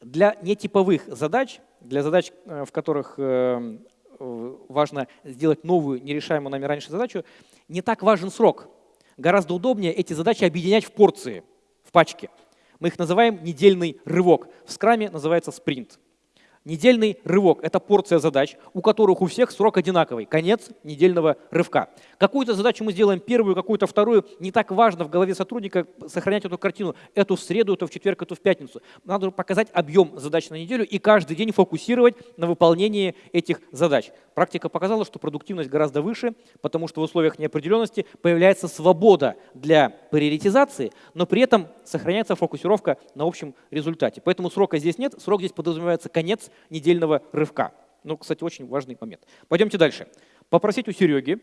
Для нетиповых задач, для задач, э, в которых э, важно сделать новую, нерешаемую нами раньше задачу, не так важен срок. Гораздо удобнее эти задачи объединять в порции, в пачке. Мы их называем недельный рывок. В скраме называется спринт. Недельный рывок – это порция задач, у которых у всех срок одинаковый, конец недельного рывка. Какую-то задачу мы сделаем первую, какую-то вторую. Не так важно в голове сотрудника сохранять эту картину. Эту в среду, эту в четверг, эту в пятницу. Надо показать объем задач на неделю и каждый день фокусировать на выполнении этих задач. Практика показала, что продуктивность гораздо выше, потому что в условиях неопределенности появляется свобода для приоритизации, но при этом сохраняется фокусировка на общем результате. Поэтому срока здесь нет, срок здесь подразумевается конец недельного рывка. Ну, кстати, очень важный момент. Пойдемте дальше. Попросить у Сереги,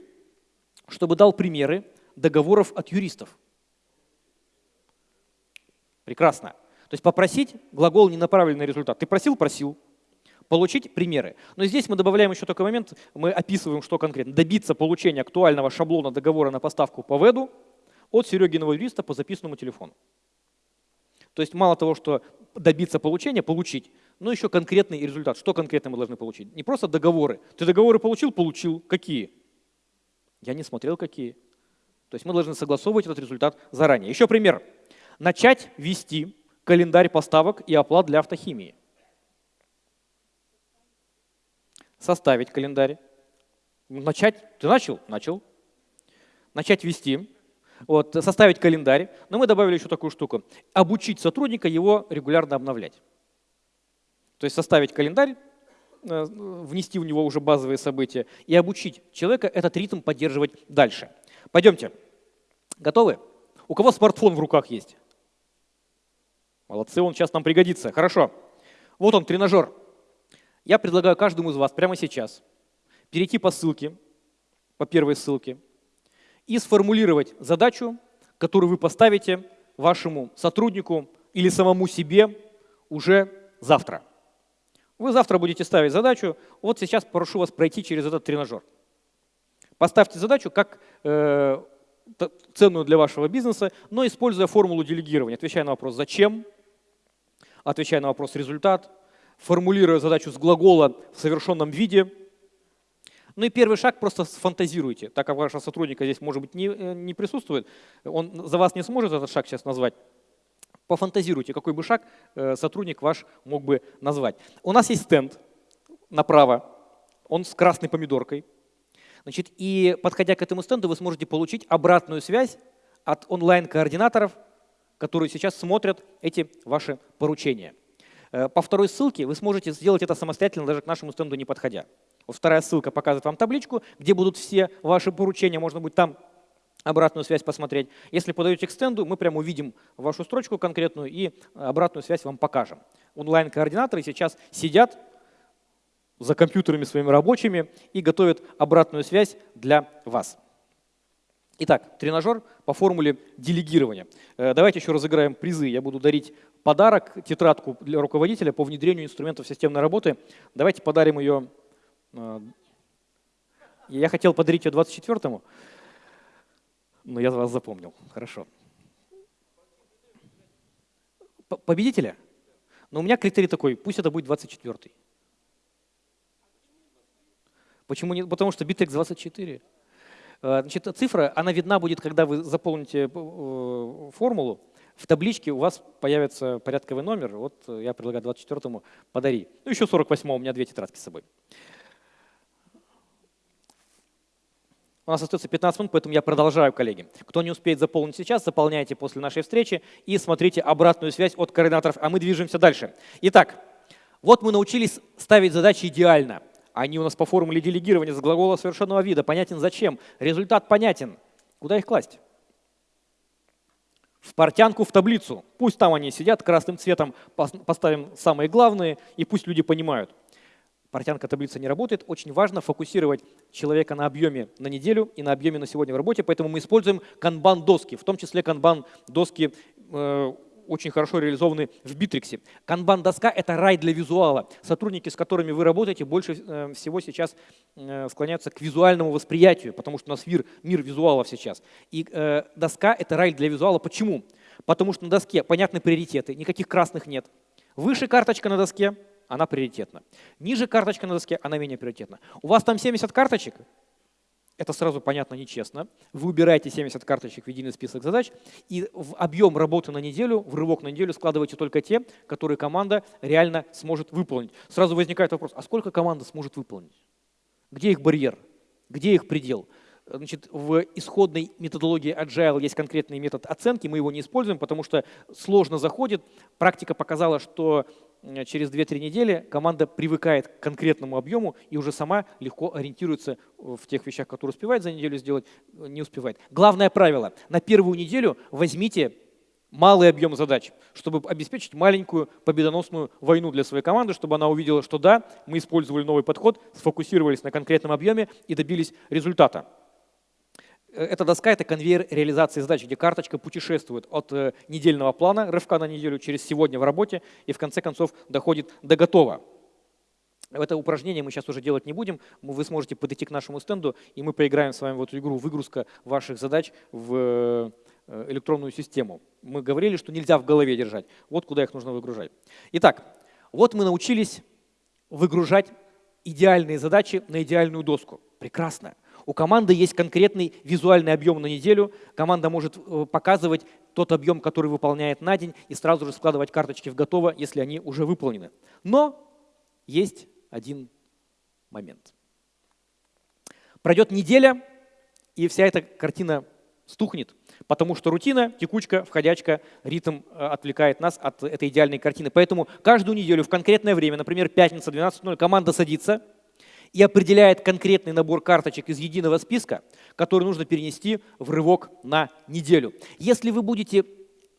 чтобы дал примеры договоров от юристов. Прекрасно. То есть попросить глагол не направленный на результат. Ты просил, просил. Получить примеры. Но здесь мы добавляем еще такой момент, мы описываем, что конкретно. Добиться получения актуального шаблона договора на поставку по веду от Серегиного юриста по записанному телефону. То есть мало того, что добиться получения, получить, но еще конкретный результат. Что конкретно мы должны получить? Не просто договоры. Ты договоры получил? Получил. Какие? Я не смотрел, какие. То есть мы должны согласовывать этот результат заранее. Еще пример. Начать вести календарь поставок и оплат для автохимии. Составить календарь. Начать. Ты начал? Начал. Начать вести вот, составить календарь, но мы добавили еще такую штуку. Обучить сотрудника его регулярно обновлять. То есть составить календарь, э, внести в него уже базовые события и обучить человека этот ритм поддерживать дальше. Пойдемте. Готовы? У кого смартфон в руках есть? Молодцы, он сейчас нам пригодится. Хорошо. Вот он, тренажер. Я предлагаю каждому из вас прямо сейчас перейти по ссылке, по первой ссылке, и сформулировать задачу, которую вы поставите вашему сотруднику или самому себе уже завтра. Вы завтра будете ставить задачу, вот сейчас прошу вас пройти через этот тренажер. Поставьте задачу как э, ценную для вашего бизнеса, но используя формулу делегирования, отвечая на вопрос «зачем?», отвечая на вопрос «результат?», формулируя задачу с глагола в совершенном виде – ну и первый шаг просто сфантазируйте, так как вашего сотрудника здесь, может быть, не, э, не присутствует, он за вас не сможет этот шаг сейчас назвать. Пофантазируйте, какой бы шаг э, сотрудник ваш мог бы назвать. У нас есть стенд направо, он с красной помидоркой. Значит, и подходя к этому стенду, вы сможете получить обратную связь от онлайн-координаторов, которые сейчас смотрят эти ваши поручения. Э, по второй ссылке вы сможете сделать это самостоятельно, даже к нашему стенду не подходя. Вторая ссылка показывает вам табличку, где будут все ваши поручения, можно будет там обратную связь посмотреть. Если подаете к стенду, мы прямо увидим вашу строчку конкретную и обратную связь вам покажем. Онлайн-координаторы сейчас сидят за компьютерами своими рабочими и готовят обратную связь для вас. Итак, тренажер по формуле делегирования. Э, давайте еще разыграем призы. Я буду дарить подарок, тетрадку для руководителя по внедрению инструментов системной работы. Давайте подарим ее а, я хотел подарить ее 24-му, но я вас запомнил. Хорошо. Победителя? Но у меня критерий такой, пусть это будет 24-й. Почему нет? Потому что Bitex 24. А, значит, цифра, она видна будет, когда вы заполните э, формулу. В табличке у вас появится порядковый номер. Вот я предлагаю 24-му подари. Ну, еще 48-му, у меня две тетрадки с собой. У нас остается 15 минут, поэтому я продолжаю, коллеги. Кто не успеет заполнить сейчас, заполняйте после нашей встречи и смотрите обратную связь от координаторов, а мы движемся дальше. Итак, Вот мы научились ставить задачи идеально. Они у нас по формуле делегирования с глагола совершенного вида. Понятен зачем. Результат понятен. Куда их класть? В портянку, в таблицу. Пусть там они сидят, красным цветом поставим самые главные, и пусть люди понимают. Портянка таблица не работает. Очень важно фокусировать человека на объеме на неделю и на объеме на сегодня в работе, поэтому мы используем канбан-доски, в том числе канбан-доски э, очень хорошо реализованы в Битриксе. Канбан-доска — это рай для визуала. Сотрудники, с которыми вы работаете, больше э, всего сейчас э, склоняются к визуальному восприятию, потому что у нас мир, мир визуалов сейчас. И э, доска — это рай для визуала. Почему? Потому что на доске понятны приоритеты, никаких красных нет. Выше карточка на доске, она приоритетна. Ниже карточка на доске, она менее приоритетна. У вас там 70 карточек, это сразу понятно нечестно. Вы убираете 70 карточек в единый список задач, и в объем работы на неделю, в рывок на неделю складываете только те, которые команда реально сможет выполнить. Сразу возникает вопрос, а сколько команда сможет выполнить? Где их барьер? Где их предел? Значит, в исходной методологии Agile есть конкретный метод оценки, мы его не используем, потому что сложно заходит. Практика показала, что через 2-3 недели команда привыкает к конкретному объему и уже сама легко ориентируется в тех вещах, которые успевает за неделю сделать, э, не успевает. Главное правило – на первую неделю возьмите малый объем задач, чтобы обеспечить маленькую победоносную войну для своей команды, чтобы она увидела, что да, мы использовали новый подход, сфокусировались на конкретном объеме и добились результата. Эта доска – это конвейер реализации задач, где карточка путешествует от э, недельного плана, рывка на неделю, через сегодня в работе и в конце концов доходит до готова. Это упражнение мы сейчас уже делать не будем. Вы сможете подойти к нашему стенду, и мы поиграем с вами в эту игру «Выгрузка ваших задач в э, электронную систему». Мы говорили, что нельзя в голове держать. Вот куда их нужно выгружать. Итак, вот мы научились выгружать идеальные задачи на идеальную доску. Прекрасно. У команды есть конкретный визуальный объем на неделю. Команда может э, показывать тот объем, который выполняет на день, и сразу же складывать карточки в готово, если они уже выполнены. Но есть один момент. Пройдет неделя, и вся эта картина стухнет, потому что рутина, текучка, входячка, ритм э, отвлекает нас от этой идеальной картины. Поэтому каждую неделю в конкретное время, например, пятница 12.00, команда садится – и определяет конкретный набор карточек из единого списка, который нужно перенести в рывок на неделю. Если вы будете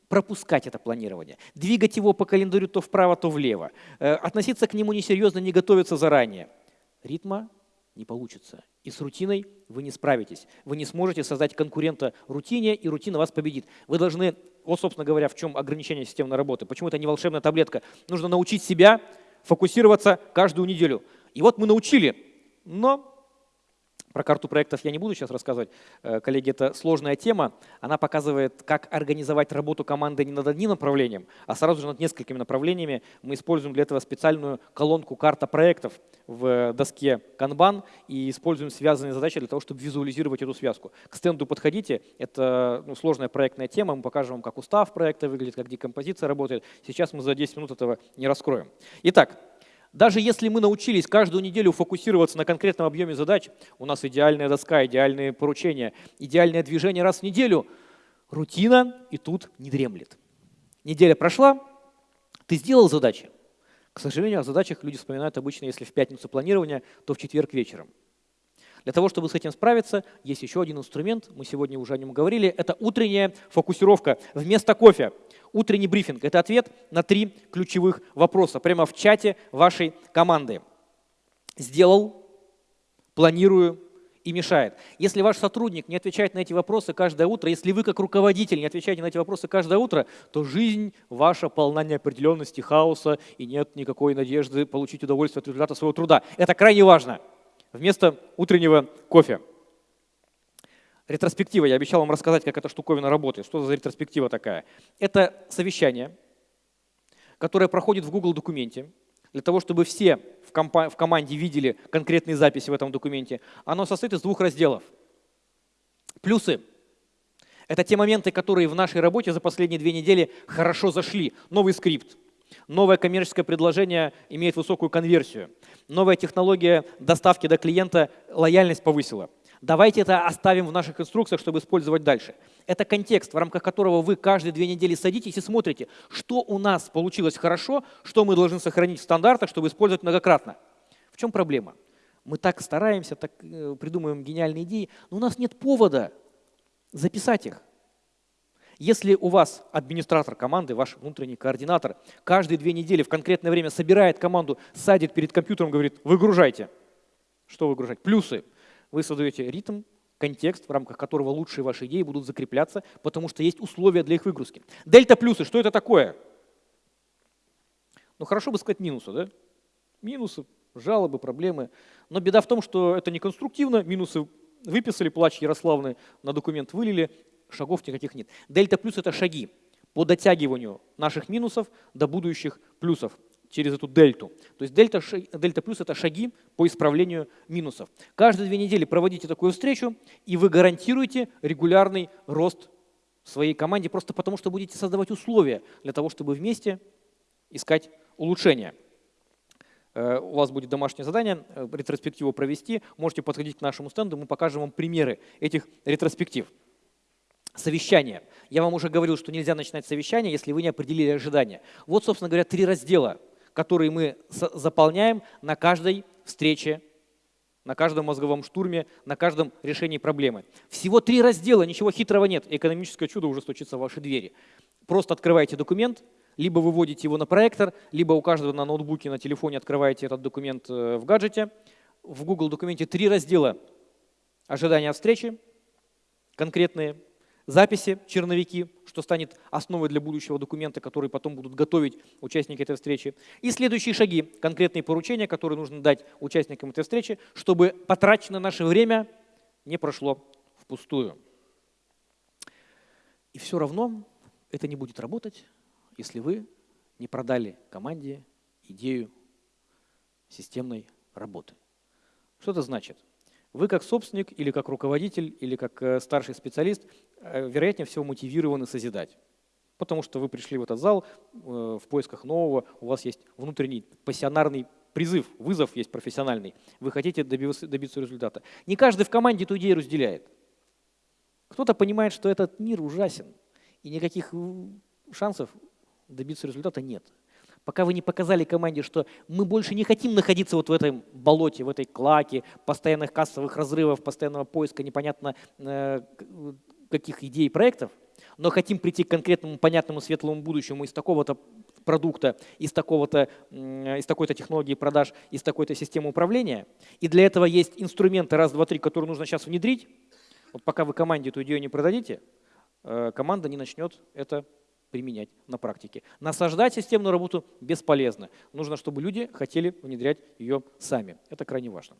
пропускать это планирование, двигать его по календарю то вправо, то влево, э, относиться к нему несерьезно, не готовиться заранее, ритма не получится. И с рутиной вы не справитесь. Вы не сможете создать конкурента рутине, и рутина вас победит. Вы должны, вот, собственно говоря, в чем ограничение системной работы. Почему это не волшебная таблетка? Нужно научить себя фокусироваться каждую неделю. И вот мы научили но про карту проектов я не буду сейчас рассказывать. Э, коллеги, это сложная тема. Она показывает, как организовать работу команды не над одним направлением, а сразу же над несколькими направлениями. Мы используем для этого специальную колонку «Карта проектов» в доске Kanban и используем связанные задачи для того, чтобы визуализировать эту связку. К стенду подходите. Это ну, сложная проектная тема. Мы покажем вам, как устав проекта выглядит, как декомпозиция работает. Сейчас мы за 10 минут этого не раскроем. Итак, даже если мы научились каждую неделю фокусироваться на конкретном объеме задач, у нас идеальная доска, идеальные поручения, идеальное движение раз в неделю, рутина и тут не дремлет. Неделя прошла, ты сделал задачи. К сожалению, о задачах люди вспоминают обычно, если в пятницу планирования, то в четверг вечером. Для того, чтобы с этим справиться, есть еще один инструмент, мы сегодня уже о нем говорили, это утренняя фокусировка вместо кофе. Утренний брифинг – это ответ на три ключевых вопроса прямо в чате вашей команды. Сделал, планирую и мешает. Если ваш сотрудник не отвечает на эти вопросы каждое утро, если вы как руководитель не отвечаете на эти вопросы каждое утро, то жизнь ваша полна неопределенности, хаоса и нет никакой надежды получить удовольствие от результата своего труда. Это крайне важно вместо утреннего кофе. Ретроспектива. Я обещал вам рассказать, как эта штуковина работает. Что за ретроспектива такая? Это совещание, которое проходит в Google документе, для того, чтобы все в, в команде видели конкретные записи в этом документе. Оно состоит из двух разделов. Плюсы. Это те моменты, которые в нашей работе за последние две недели хорошо зашли. Новый скрипт, Новое коммерческое предложение имеет высокую конверсию. Новая технология доставки до клиента лояльность повысила. Давайте это оставим в наших инструкциях, чтобы использовать дальше. Это контекст, в рамках которого вы каждые две недели садитесь и смотрите, что у нас получилось хорошо, что мы должны сохранить в стандартах, чтобы использовать многократно. В чем проблема? Мы так стараемся, так э, придумываем гениальные идеи, но у нас нет повода записать их. Если у вас администратор команды, ваш внутренний координатор, каждые две недели в конкретное время собирает команду, садит перед компьютером, говорит, выгружайте. Что выгружать? Плюсы. Вы создаете ритм, контекст, в рамках которого лучшие ваши идеи будут закрепляться, потому что есть условия для их выгрузки. Дельта плюсы, что это такое? Ну хорошо бы сказать минусы, да? Минусы, жалобы, проблемы. Но беда в том, что это не конструктивно, минусы выписали, плач Ярославны на документ вылили, шагов никаких нет. Дельта плюс – это шаги по дотягиванию наших минусов до будущих плюсов через эту дельту. То есть дельта, дельта плюс – это шаги по исправлению минусов. Каждые две недели проводите такую встречу, и вы гарантируете регулярный рост своей команде, просто потому что будете создавать условия для того, чтобы вместе искать улучшения. Э, у вас будет домашнее задание, э, ретроспективу провести. Можете подходить к нашему стенду, мы покажем вам примеры этих ретроспектив. Совещание. Я вам уже говорил, что нельзя начинать совещание, если вы не определили ожидания. Вот, собственно говоря, три раздела, которые мы заполняем на каждой встрече, на каждом мозговом штурме, на каждом решении проблемы. Всего три раздела, ничего хитрого нет. Экономическое чудо уже стучится в ваши двери. Просто открываете документ, либо выводите его на проектор, либо у каждого на ноутбуке, на телефоне открываете этот документ э, в гаджете. В Google документе три раздела ожидания встречи, конкретные, записи, черновики, что станет основой для будущего документа, который потом будут готовить участники этой встречи. И следующие шаги, конкретные поручения, которые нужно дать участникам этой встречи, чтобы потраченное наше время не прошло впустую. И все равно это не будет работать, если вы не продали команде идею системной работы. Что это значит? Вы как собственник или как руководитель или как э, старший специалист, э, вероятнее всего, мотивированы созидать. Потому что вы пришли в этот зал э, в поисках нового, у вас есть внутренний пассионарный призыв, вызов есть профессиональный. Вы хотите добиться, результата. Не каждый в команде эту идею разделяет. Кто-то понимает, что этот мир ужасен, и никаких шансов добиться результата нет. Пока вы не показали команде, что мы больше не хотим находиться вот в этом болоте, в этой клаке, постоянных кассовых разрывов, постоянного поиска непонятно э, каких идей, проектов, но хотим прийти к конкретному, понятному, светлому будущему из такого-то продукта, из, такого-то, из такой-то технологии продаж, из такой-то системы управления. И для этого есть инструменты раз, два, три, которые нужно сейчас внедрить. Вот пока вы команде эту идею не продадите, э, команда не начнет это применять на практике. Насаждать системную работу бесполезно. Нужно, чтобы люди хотели внедрять ее сами. Это крайне важно.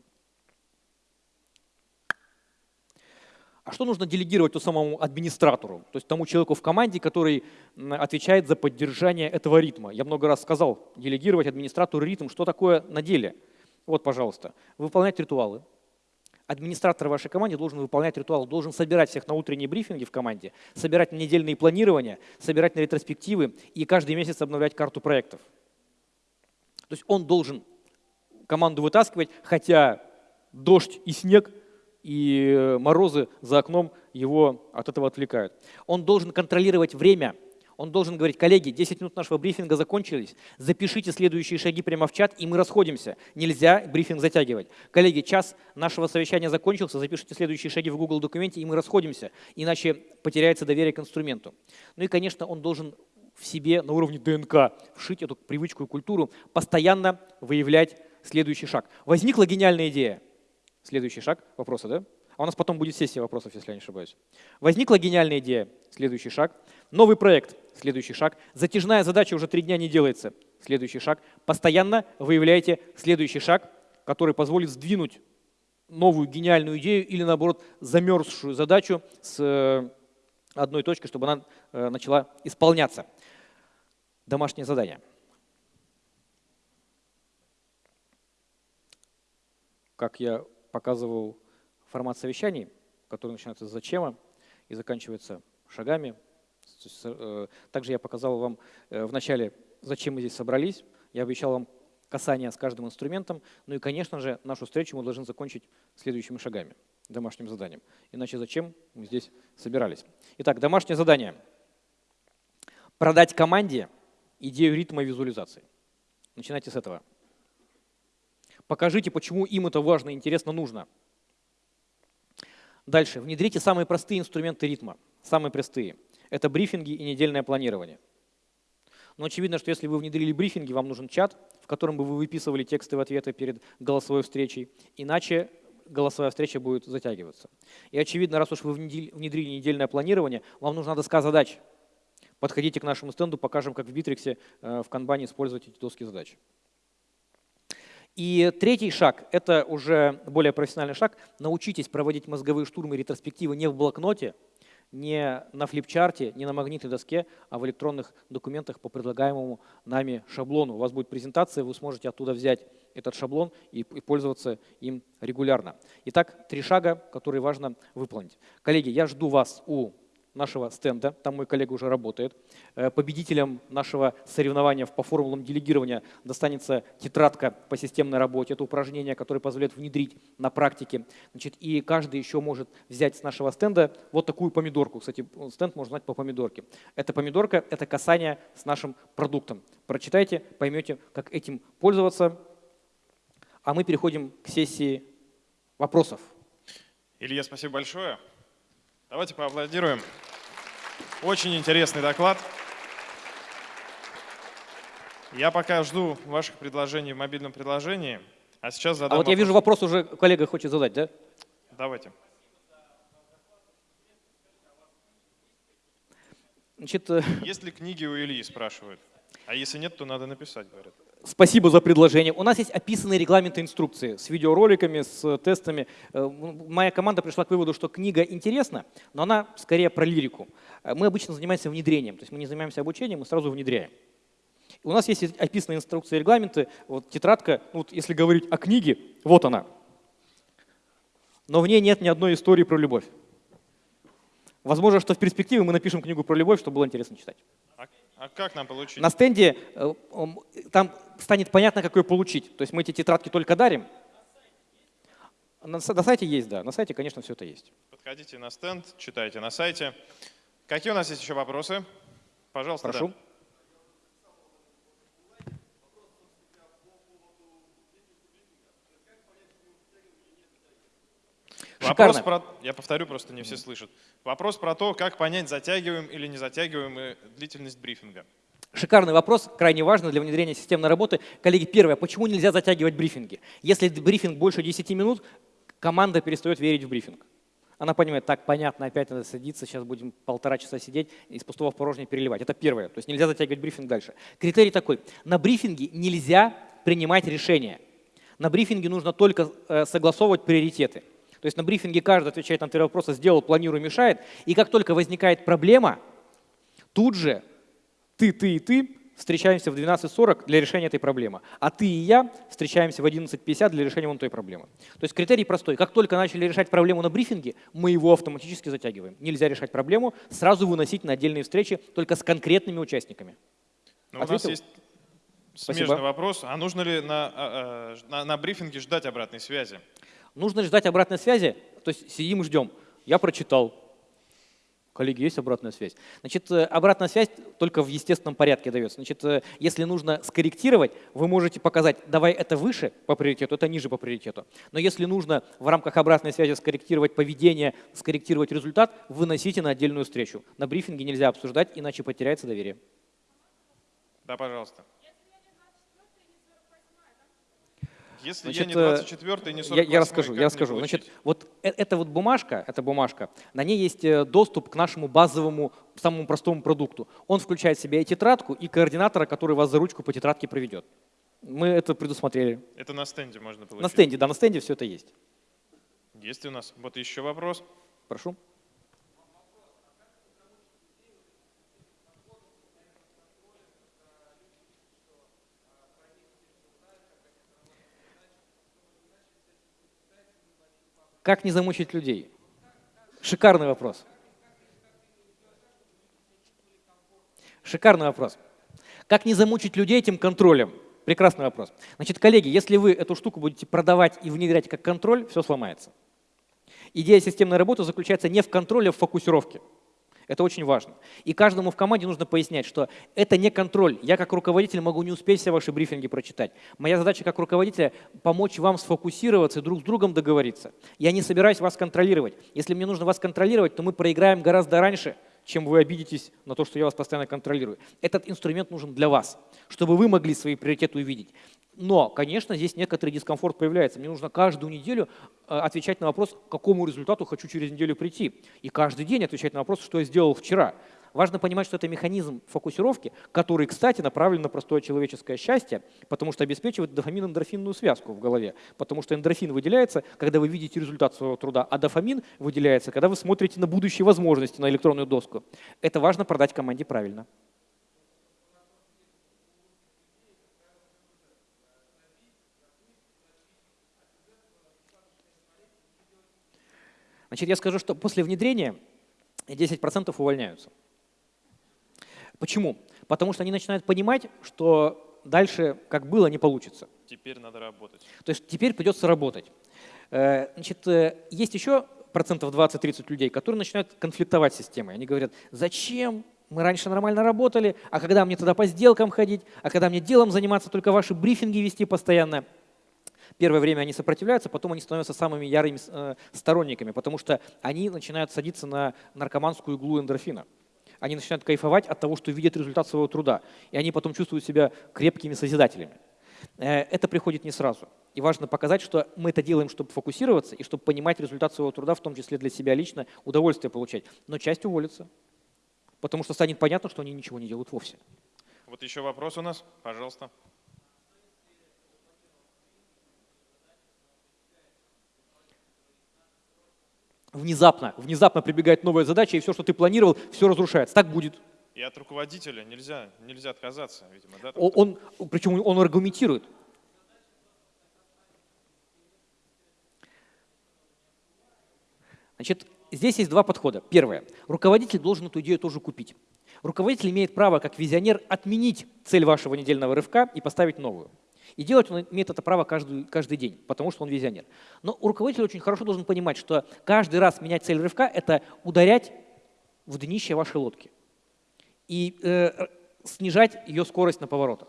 А что нужно делегировать то самому администратору, то есть тому человеку в команде, который отвечает за поддержание этого ритма? Я много раз сказал, делегировать администратору ритм. Что такое на деле? Вот, пожалуйста, выполнять ритуалы, администратор вашей команде должен выполнять ритуал, должен собирать всех на утренние брифинги в команде, собирать на недельные планирования, собирать на ретроспективы и каждый месяц обновлять карту проектов. То есть он должен команду вытаскивать, хотя дождь и снег и морозы за окном его от этого отвлекают. Он должен контролировать время – он должен говорить, коллеги, 10 минут нашего брифинга закончились, запишите следующие шаги прямо в чат, и мы расходимся. Нельзя брифинг затягивать. Коллеги, час нашего совещания закончился, запишите следующие шаги в Google документе, и мы расходимся, иначе потеряется доверие к инструменту. Ну и, конечно, он должен в себе на уровне ДНК вшить эту привычку и культуру, постоянно выявлять следующий шаг. Возникла гениальная идея. Следующий шаг, вопросы, да? А у нас потом будет сессия вопросов, если я не ошибаюсь. Возникла гениальная идея. Следующий шаг. Новый проект. Следующий шаг. Затяжная задача уже три дня не делается. Следующий шаг. Постоянно выявляете следующий шаг, который позволит сдвинуть новую гениальную идею или, наоборот, замерзшую задачу с э, одной точки, чтобы она э, начала исполняться. Домашнее задание. Как я показывал формат совещаний, который начинается с зачема и заканчивается шагами, Э, также я показал вам э, в начале, зачем мы здесь собрались. Я обещал вам касание с каждым инструментом. Ну и, конечно же, нашу встречу мы должны закончить следующими шагами. домашним заданием. Иначе зачем мы здесь собирались? Итак, домашнее задание. Продать команде идею ритма визуализации. Начинайте с этого. Покажите, почему им это важно, интересно, нужно. Дальше. Внедрите самые простые инструменты ритма. Самые простые. Это брифинги и недельное планирование. Но очевидно, что если вы внедрили брифинги, вам нужен чат, в котором бы вы выписывали тексты в ответы перед голосовой встречей. Иначе голосовая встреча будет затягиваться. И очевидно, раз уж вы внедрили недельное планирование, вам нужна доска задач. Подходите к нашему стенду, покажем, как в Битриксе э, в канбане использовать эти доски задач. И третий шаг – это уже более профессиональный шаг. Научитесь проводить мозговые штурмы ретроспективы не в блокноте, не на флипчарте, не на магнитной доске, а в электронных документах по предлагаемому нами шаблону. У вас будет презентация, вы сможете оттуда взять этот шаблон и, и пользоваться им регулярно. Итак, три шага, которые важно выполнить. Коллеги, я жду вас у нашего стенда, там мой коллега уже работает. Э, победителем нашего соревнования по формулам делегирования достанется тетрадка по системной работе. Это упражнение, которое позволяет внедрить на практике. Значит, и каждый еще может взять с нашего стенда вот такую помидорку. Кстати, стенд можно знать по помидорке. Эта помидорка – это касание с нашим продуктом. Прочитайте, поймете, как этим пользоваться. А мы переходим к сессии вопросов. Илья, спасибо большое. Давайте поаплодируем. Очень интересный доклад. Я пока жду ваших предложений в мобильном приложении, а сейчас задам А вот вопрос. я вижу, вопрос уже коллега хочет задать, да? Давайте. Значит, э, Есть ли книги у Ильи, спрашивают. А если нет, то надо написать, говорят. Спасибо за предложение. У нас есть описанные регламенты инструкции с видеороликами, с тестами. Э, моя команда пришла к выводу, что книга интересна, но она скорее про лирику. Э, мы обычно занимаемся внедрением, то есть мы не занимаемся обучением, мы сразу внедряем. У нас есть описанные инструкции и регламенты, вот тетрадка, ну, вот если говорить о книге, вот она. Но в ней нет ни одной истории про любовь. Возможно, что в перспективе мы напишем книгу про любовь, чтобы было интересно читать. А как нам получить? На стенде э, там станет понятно, как ее получить. То есть мы эти тетрадки только дарим. На, на сайте есть, да. На сайте, конечно, все это есть. Подходите на стенд, читайте на сайте. Какие у нас есть еще вопросы? Пожалуйста. Прошу. Да. Вопрос про, я повторю, просто не все слышат. Вопрос про то, как понять, затягиваем или не затягиваем длительность брифинга. Шикарный вопрос, крайне важный для внедрения системной работы. Коллеги, первое, почему нельзя затягивать брифинги? Если брифинг больше 10 минут, команда перестает верить в брифинг. Она понимает, так, понятно, опять надо садиться, сейчас будем полтора часа сидеть, из пустого в порожнее переливать. Это первое, то есть нельзя затягивать брифинг дальше. Критерий такой, на брифинге нельзя принимать решения. На брифинге нужно только э, согласовывать приоритеты. То есть на брифинге каждый отвечает на три вопроса, сделал, планирую, мешает. И как только возникает проблема, тут же ты, ты и ты встречаемся в 12.40 для решения этой проблемы, а ты и я встречаемся в 11.50 для решения вон той проблемы. То есть критерий простой. Как только начали решать проблему на брифинге, мы его автоматически затягиваем. Нельзя решать проблему, сразу выносить на отдельные встречи только с конкретными участниками. Но у нас есть смежный Спасибо. вопрос. А нужно ли на, а, а, на, на брифинге ждать обратной связи? Нужно ждать обратной связи, то есть сидим и ждем. Я прочитал. Коллеги, есть обратная связь. Значит, э, обратная связь только в естественном порядке дается. Значит, э, если нужно скорректировать, вы можете показать, давай это выше по приоритету, это ниже по приоритету. Но если нужно в рамках обратной связи скорректировать поведение, скорректировать результат, выносите на отдельную встречу. На брифинге нельзя обсуждать, иначе потеряется доверие. Да, пожалуйста. Если Значит, я не 24 не 48 я, я расскажу, я расскажу. Значит, вот э, эта вот бумажка, эта бумажка, на ней есть э, доступ к нашему базовому, самому простому продукту. Он включает в себя и тетрадку, и координатора, который вас за ручку по тетрадке проведет. Мы это предусмотрели. Это на стенде можно получить? На стенде, да, на стенде все это есть. Есть у нас. Вот еще вопрос. Прошу. Как не замучить людей? Шикарный вопрос. Шикарный вопрос. Как не замучить людей этим контролем? Прекрасный вопрос. Значит, коллеги, если вы эту штуку будете продавать и внедрять как контроль, все сломается. Идея системной работы заключается не в контроле, а в фокусировке. Это очень важно. И каждому в команде нужно пояснять, что это не контроль. Я как руководитель могу не успеть все ваши брифинги прочитать. Моя задача как руководителя — помочь вам сфокусироваться и друг с другом договориться. Я не собираюсь вас контролировать. Если мне нужно вас контролировать, то мы проиграем гораздо раньше — чем вы обидитесь на то, что я вас постоянно контролирую. Этот инструмент нужен для вас, чтобы вы могли свои приоритеты увидеть. Но, конечно, здесь некоторый дискомфорт появляется. Мне нужно каждую неделю э, отвечать на вопрос, к какому результату хочу через неделю прийти. И каждый день отвечать на вопрос, что я сделал вчера. Важно понимать, что это механизм фокусировки, который, кстати, направлен на простое человеческое счастье, потому что обеспечивает дофамин-эндорфинную связку в голове. Потому что эндорфин выделяется, когда вы видите результат своего труда, а дофамин выделяется, когда вы смотрите на будущие возможности, на электронную доску. Это важно продать команде правильно. Значит, я скажу, что после внедрения 10% увольняются. Почему? Потому что они начинают понимать, что дальше, как было, не получится. Теперь надо работать. То есть теперь придется работать. Э, значит, э, есть еще процентов 20-30 людей, которые начинают конфликтовать с системой. Они говорят, зачем мы раньше нормально работали, а когда мне туда по сделкам ходить, а когда мне делом заниматься, только ваши брифинги вести постоянно. Первое время они сопротивляются, потом они становятся самыми ярыми э, сторонниками, потому что они начинают садиться на наркоманскую иглу эндорфина они начинают кайфовать от того, что видят результат своего труда. И они потом чувствуют себя крепкими созидателями. Э, это приходит не сразу. И важно показать, что мы это делаем, чтобы фокусироваться и чтобы понимать результат своего труда, в том числе для себя лично, удовольствие получать. Но часть уволится, потому что станет понятно, что они ничего не делают вовсе. Вот еще вопрос у нас, пожалуйста. Внезапно, внезапно прибегает новая задача, и все, что ты планировал, все разрушается. Так будет. И от руководителя нельзя, нельзя отказаться, видимо. Да, он, он, причем он аргументирует. Значит, здесь есть два подхода. Первое. Руководитель должен эту идею тоже купить. Руководитель имеет право, как визионер, отменить цель вашего недельного рывка и поставить новую. И делать он имеет это право каждый, каждый день, потому что он визионер. Но руководитель очень хорошо должен понимать, что каждый раз менять цель рывка – это ударять в днище вашей лодки и э, снижать ее скорость на поворотах.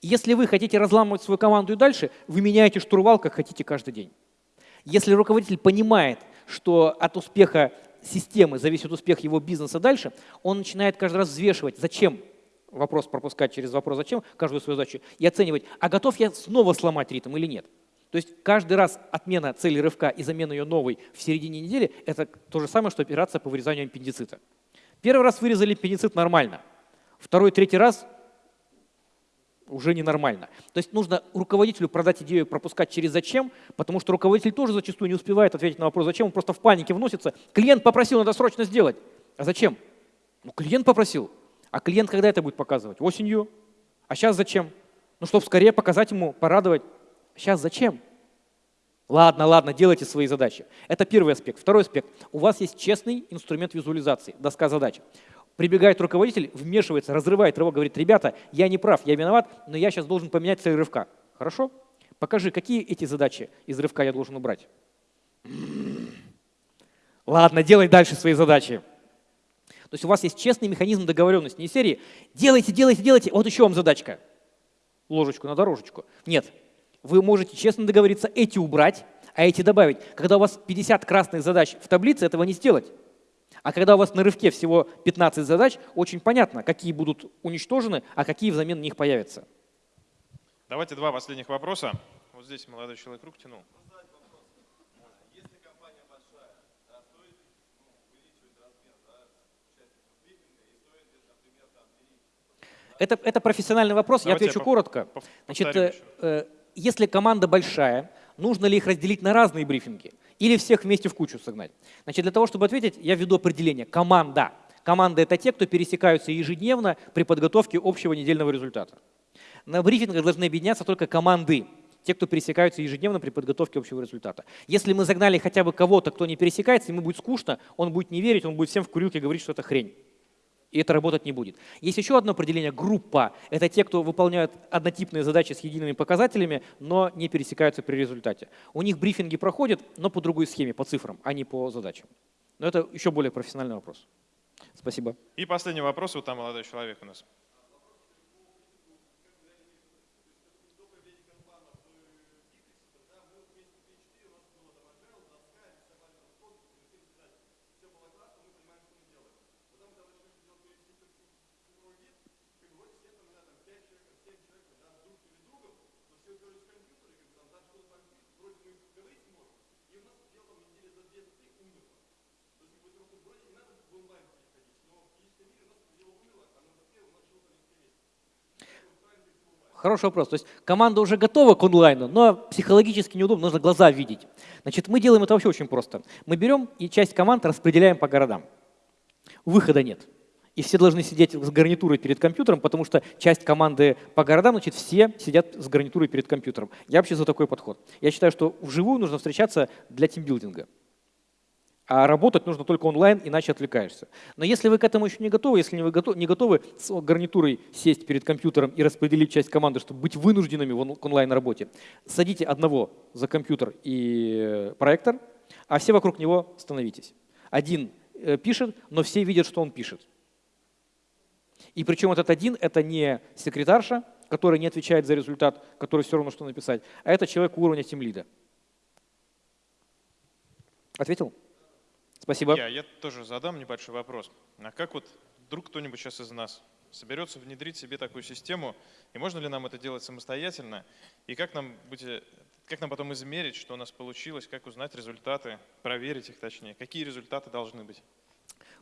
Если вы хотите разламывать свою команду и дальше, вы меняете штурвал, как хотите каждый день. Если руководитель понимает, что от успеха системы зависит успех его бизнеса дальше, он начинает каждый раз взвешивать, зачем вопрос пропускать через вопрос «зачем?» каждую свою задачу и оценивать, а готов я снова сломать ритм или нет. То есть каждый раз отмена цели рывка и замена ее новой в середине недели – это то же самое, что операция по вырезанию аппендицита. Первый раз вырезали аппендицит нормально, второй, третий раз уже ненормально. То есть нужно руководителю продать идею пропускать через «зачем», потому что руководитель тоже зачастую не успевает ответить на вопрос «зачем?», он просто в панике вносится. Клиент попросил, надо срочно сделать. А зачем? Ну, клиент попросил. А клиент когда это будет показывать? Осенью. А сейчас зачем? Ну, чтобы скорее показать ему, порадовать. Сейчас зачем? Ладно, ладно, делайте свои задачи. Это первый аспект. Второй аспект. У вас есть честный инструмент визуализации, доска задач. Прибегает руководитель, вмешивается, разрывает рывок, говорит, ребята, я не прав, я виноват, но я сейчас должен поменять цель рывка. Хорошо? Покажи, какие эти задачи из рывка я должен убрать. Ладно, делай дальше свои задачи. То есть у вас есть честный механизм договоренности, не серии «делайте, делайте, делайте, вот еще вам задачка». Ложечку на дорожечку. Нет. Вы можете честно договориться эти убрать, а эти добавить. Когда у вас 50 красных задач в таблице, этого не сделать. А когда у вас на рывке всего 15 задач, очень понятно, какие будут уничтожены, а какие взамен них появятся. Давайте два последних вопроса. Вот здесь молодой человек рук тянул. Это, это профессиональный вопрос, Давайте я отвечу я коротко. Значит, э, э, если команда большая, нужно ли их разделить на разные брифинги? Или всех вместе в кучу согнать? Значит, для того, чтобы ответить, я введу определение. Команда. Команда – это те, кто пересекаются ежедневно при подготовке общего недельного результата. На брифингах должны объединяться только команды, те, кто пересекаются ежедневно при подготовке общего результата. Если мы загнали хотя бы кого-то, кто не пересекается, ему будет скучно, он будет не верить, он будет всем в курилке говорить, что это хрень. И это работать не будет. Есть еще одно определение – группа. Это те, кто выполняют однотипные задачи с едиными показателями, но не пересекаются при результате. У них брифинги проходят, но по другой схеме, по цифрам, а не по задачам. Но это еще более профессиональный вопрос. Спасибо. И последний вопрос, вот там молодой человек у нас. Хороший вопрос. То есть команда уже готова к онлайну, но психологически неудобно, нужно глаза видеть. Значит, мы делаем это вообще очень просто. Мы берем и часть команд распределяем по городам. Выхода нет. И все должны сидеть с гарнитурой перед компьютером, потому что часть команды по городам, значит, все сидят с гарнитурой перед компьютером. Я вообще за такой подход. Я считаю, что вживую нужно встречаться для тимбилдинга. А работать нужно только онлайн, иначе отвлекаешься. Но если вы к этому еще не готовы, если вы не готовы с гарнитурой сесть перед компьютером и распределить часть команды, чтобы быть вынужденными в онлайн-работе, садите одного за компьютер и проектор, а все вокруг него становитесь. Один э, пишет, но все видят, что он пишет. И причем этот один — это не секретарша, которая не отвечает за результат, который все равно что написать, а это человек уровня тимлида. Ответил? Спасибо. Я, я тоже задам небольшой вопрос. А как вот вдруг кто-нибудь сейчас из нас соберется внедрить себе такую систему, и можно ли нам это делать самостоятельно, и как нам, быть, как нам потом измерить, что у нас получилось, как узнать результаты, проверить их точнее, какие результаты должны быть?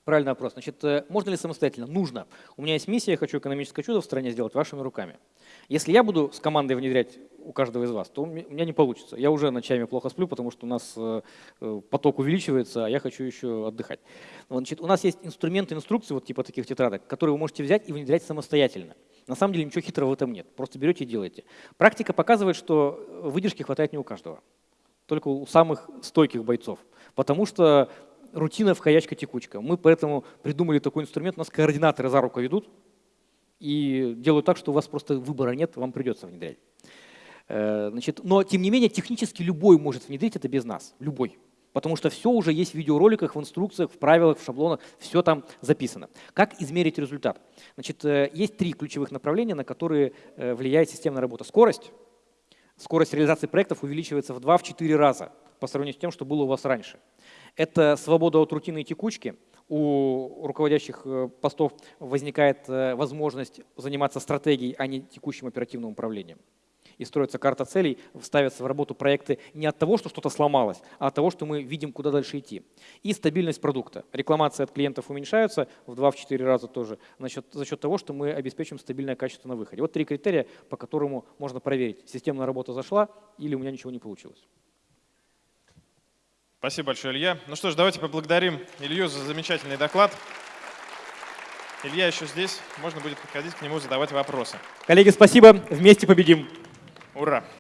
Правильный вопрос. Значит, э, можно ли самостоятельно? Нужно. У меня есть миссия, я хочу экономическое чудо в стране сделать вашими руками. Если я буду с командой внедрять у каждого из вас, то у меня не получится. Я уже ночами плохо сплю, потому что у нас э, э, поток увеличивается, а я хочу еще отдыхать. Значит, у нас есть инструменты, инструкции, вот типа таких тетрадок, которые вы можете взять и внедрять самостоятельно. На самом деле ничего хитрого в этом нет. Просто берете и делаете. Практика показывает, что выдержки хватает не у каждого. Только у самых стойких бойцов. Потому что рутина в входячка-текучка. Мы поэтому придумали такой инструмент, у нас координаторы за руку ведут и делают так, что у вас просто выбора нет, вам придется внедрять. Э, значит, но, тем не менее, технически любой может внедрить это без нас, любой. Потому что все уже есть в видеороликах, в инструкциях, в правилах, в шаблонах, все там записано. Как измерить результат? Значит, э, есть три ключевых направления, на которые э, влияет системная работа. Скорость. Скорость реализации проектов увеличивается в 2-4 раза по сравнению с тем, что было у вас раньше. Это свобода от рутины и текучки. У руководящих э, постов возникает э, возможность заниматься стратегией, а не текущим оперативным управлением. И строится карта целей, ставятся в работу проекты не от того, что что-то сломалось, а от того, что мы видим, куда дальше идти. И стабильность продукта. Рекламации от клиентов уменьшаются в 2-4 раза тоже за счет, за счет того, что мы обеспечим стабильное качество на выходе. Вот три критерия, по которому можно проверить, системная работа зашла или у меня ничего не получилось. Спасибо большое, Илья. Ну что ж, давайте поблагодарим Илью за замечательный доклад. Илья еще здесь, можно будет подходить к нему, задавать вопросы. Коллеги, спасибо. Вместе победим. Ура!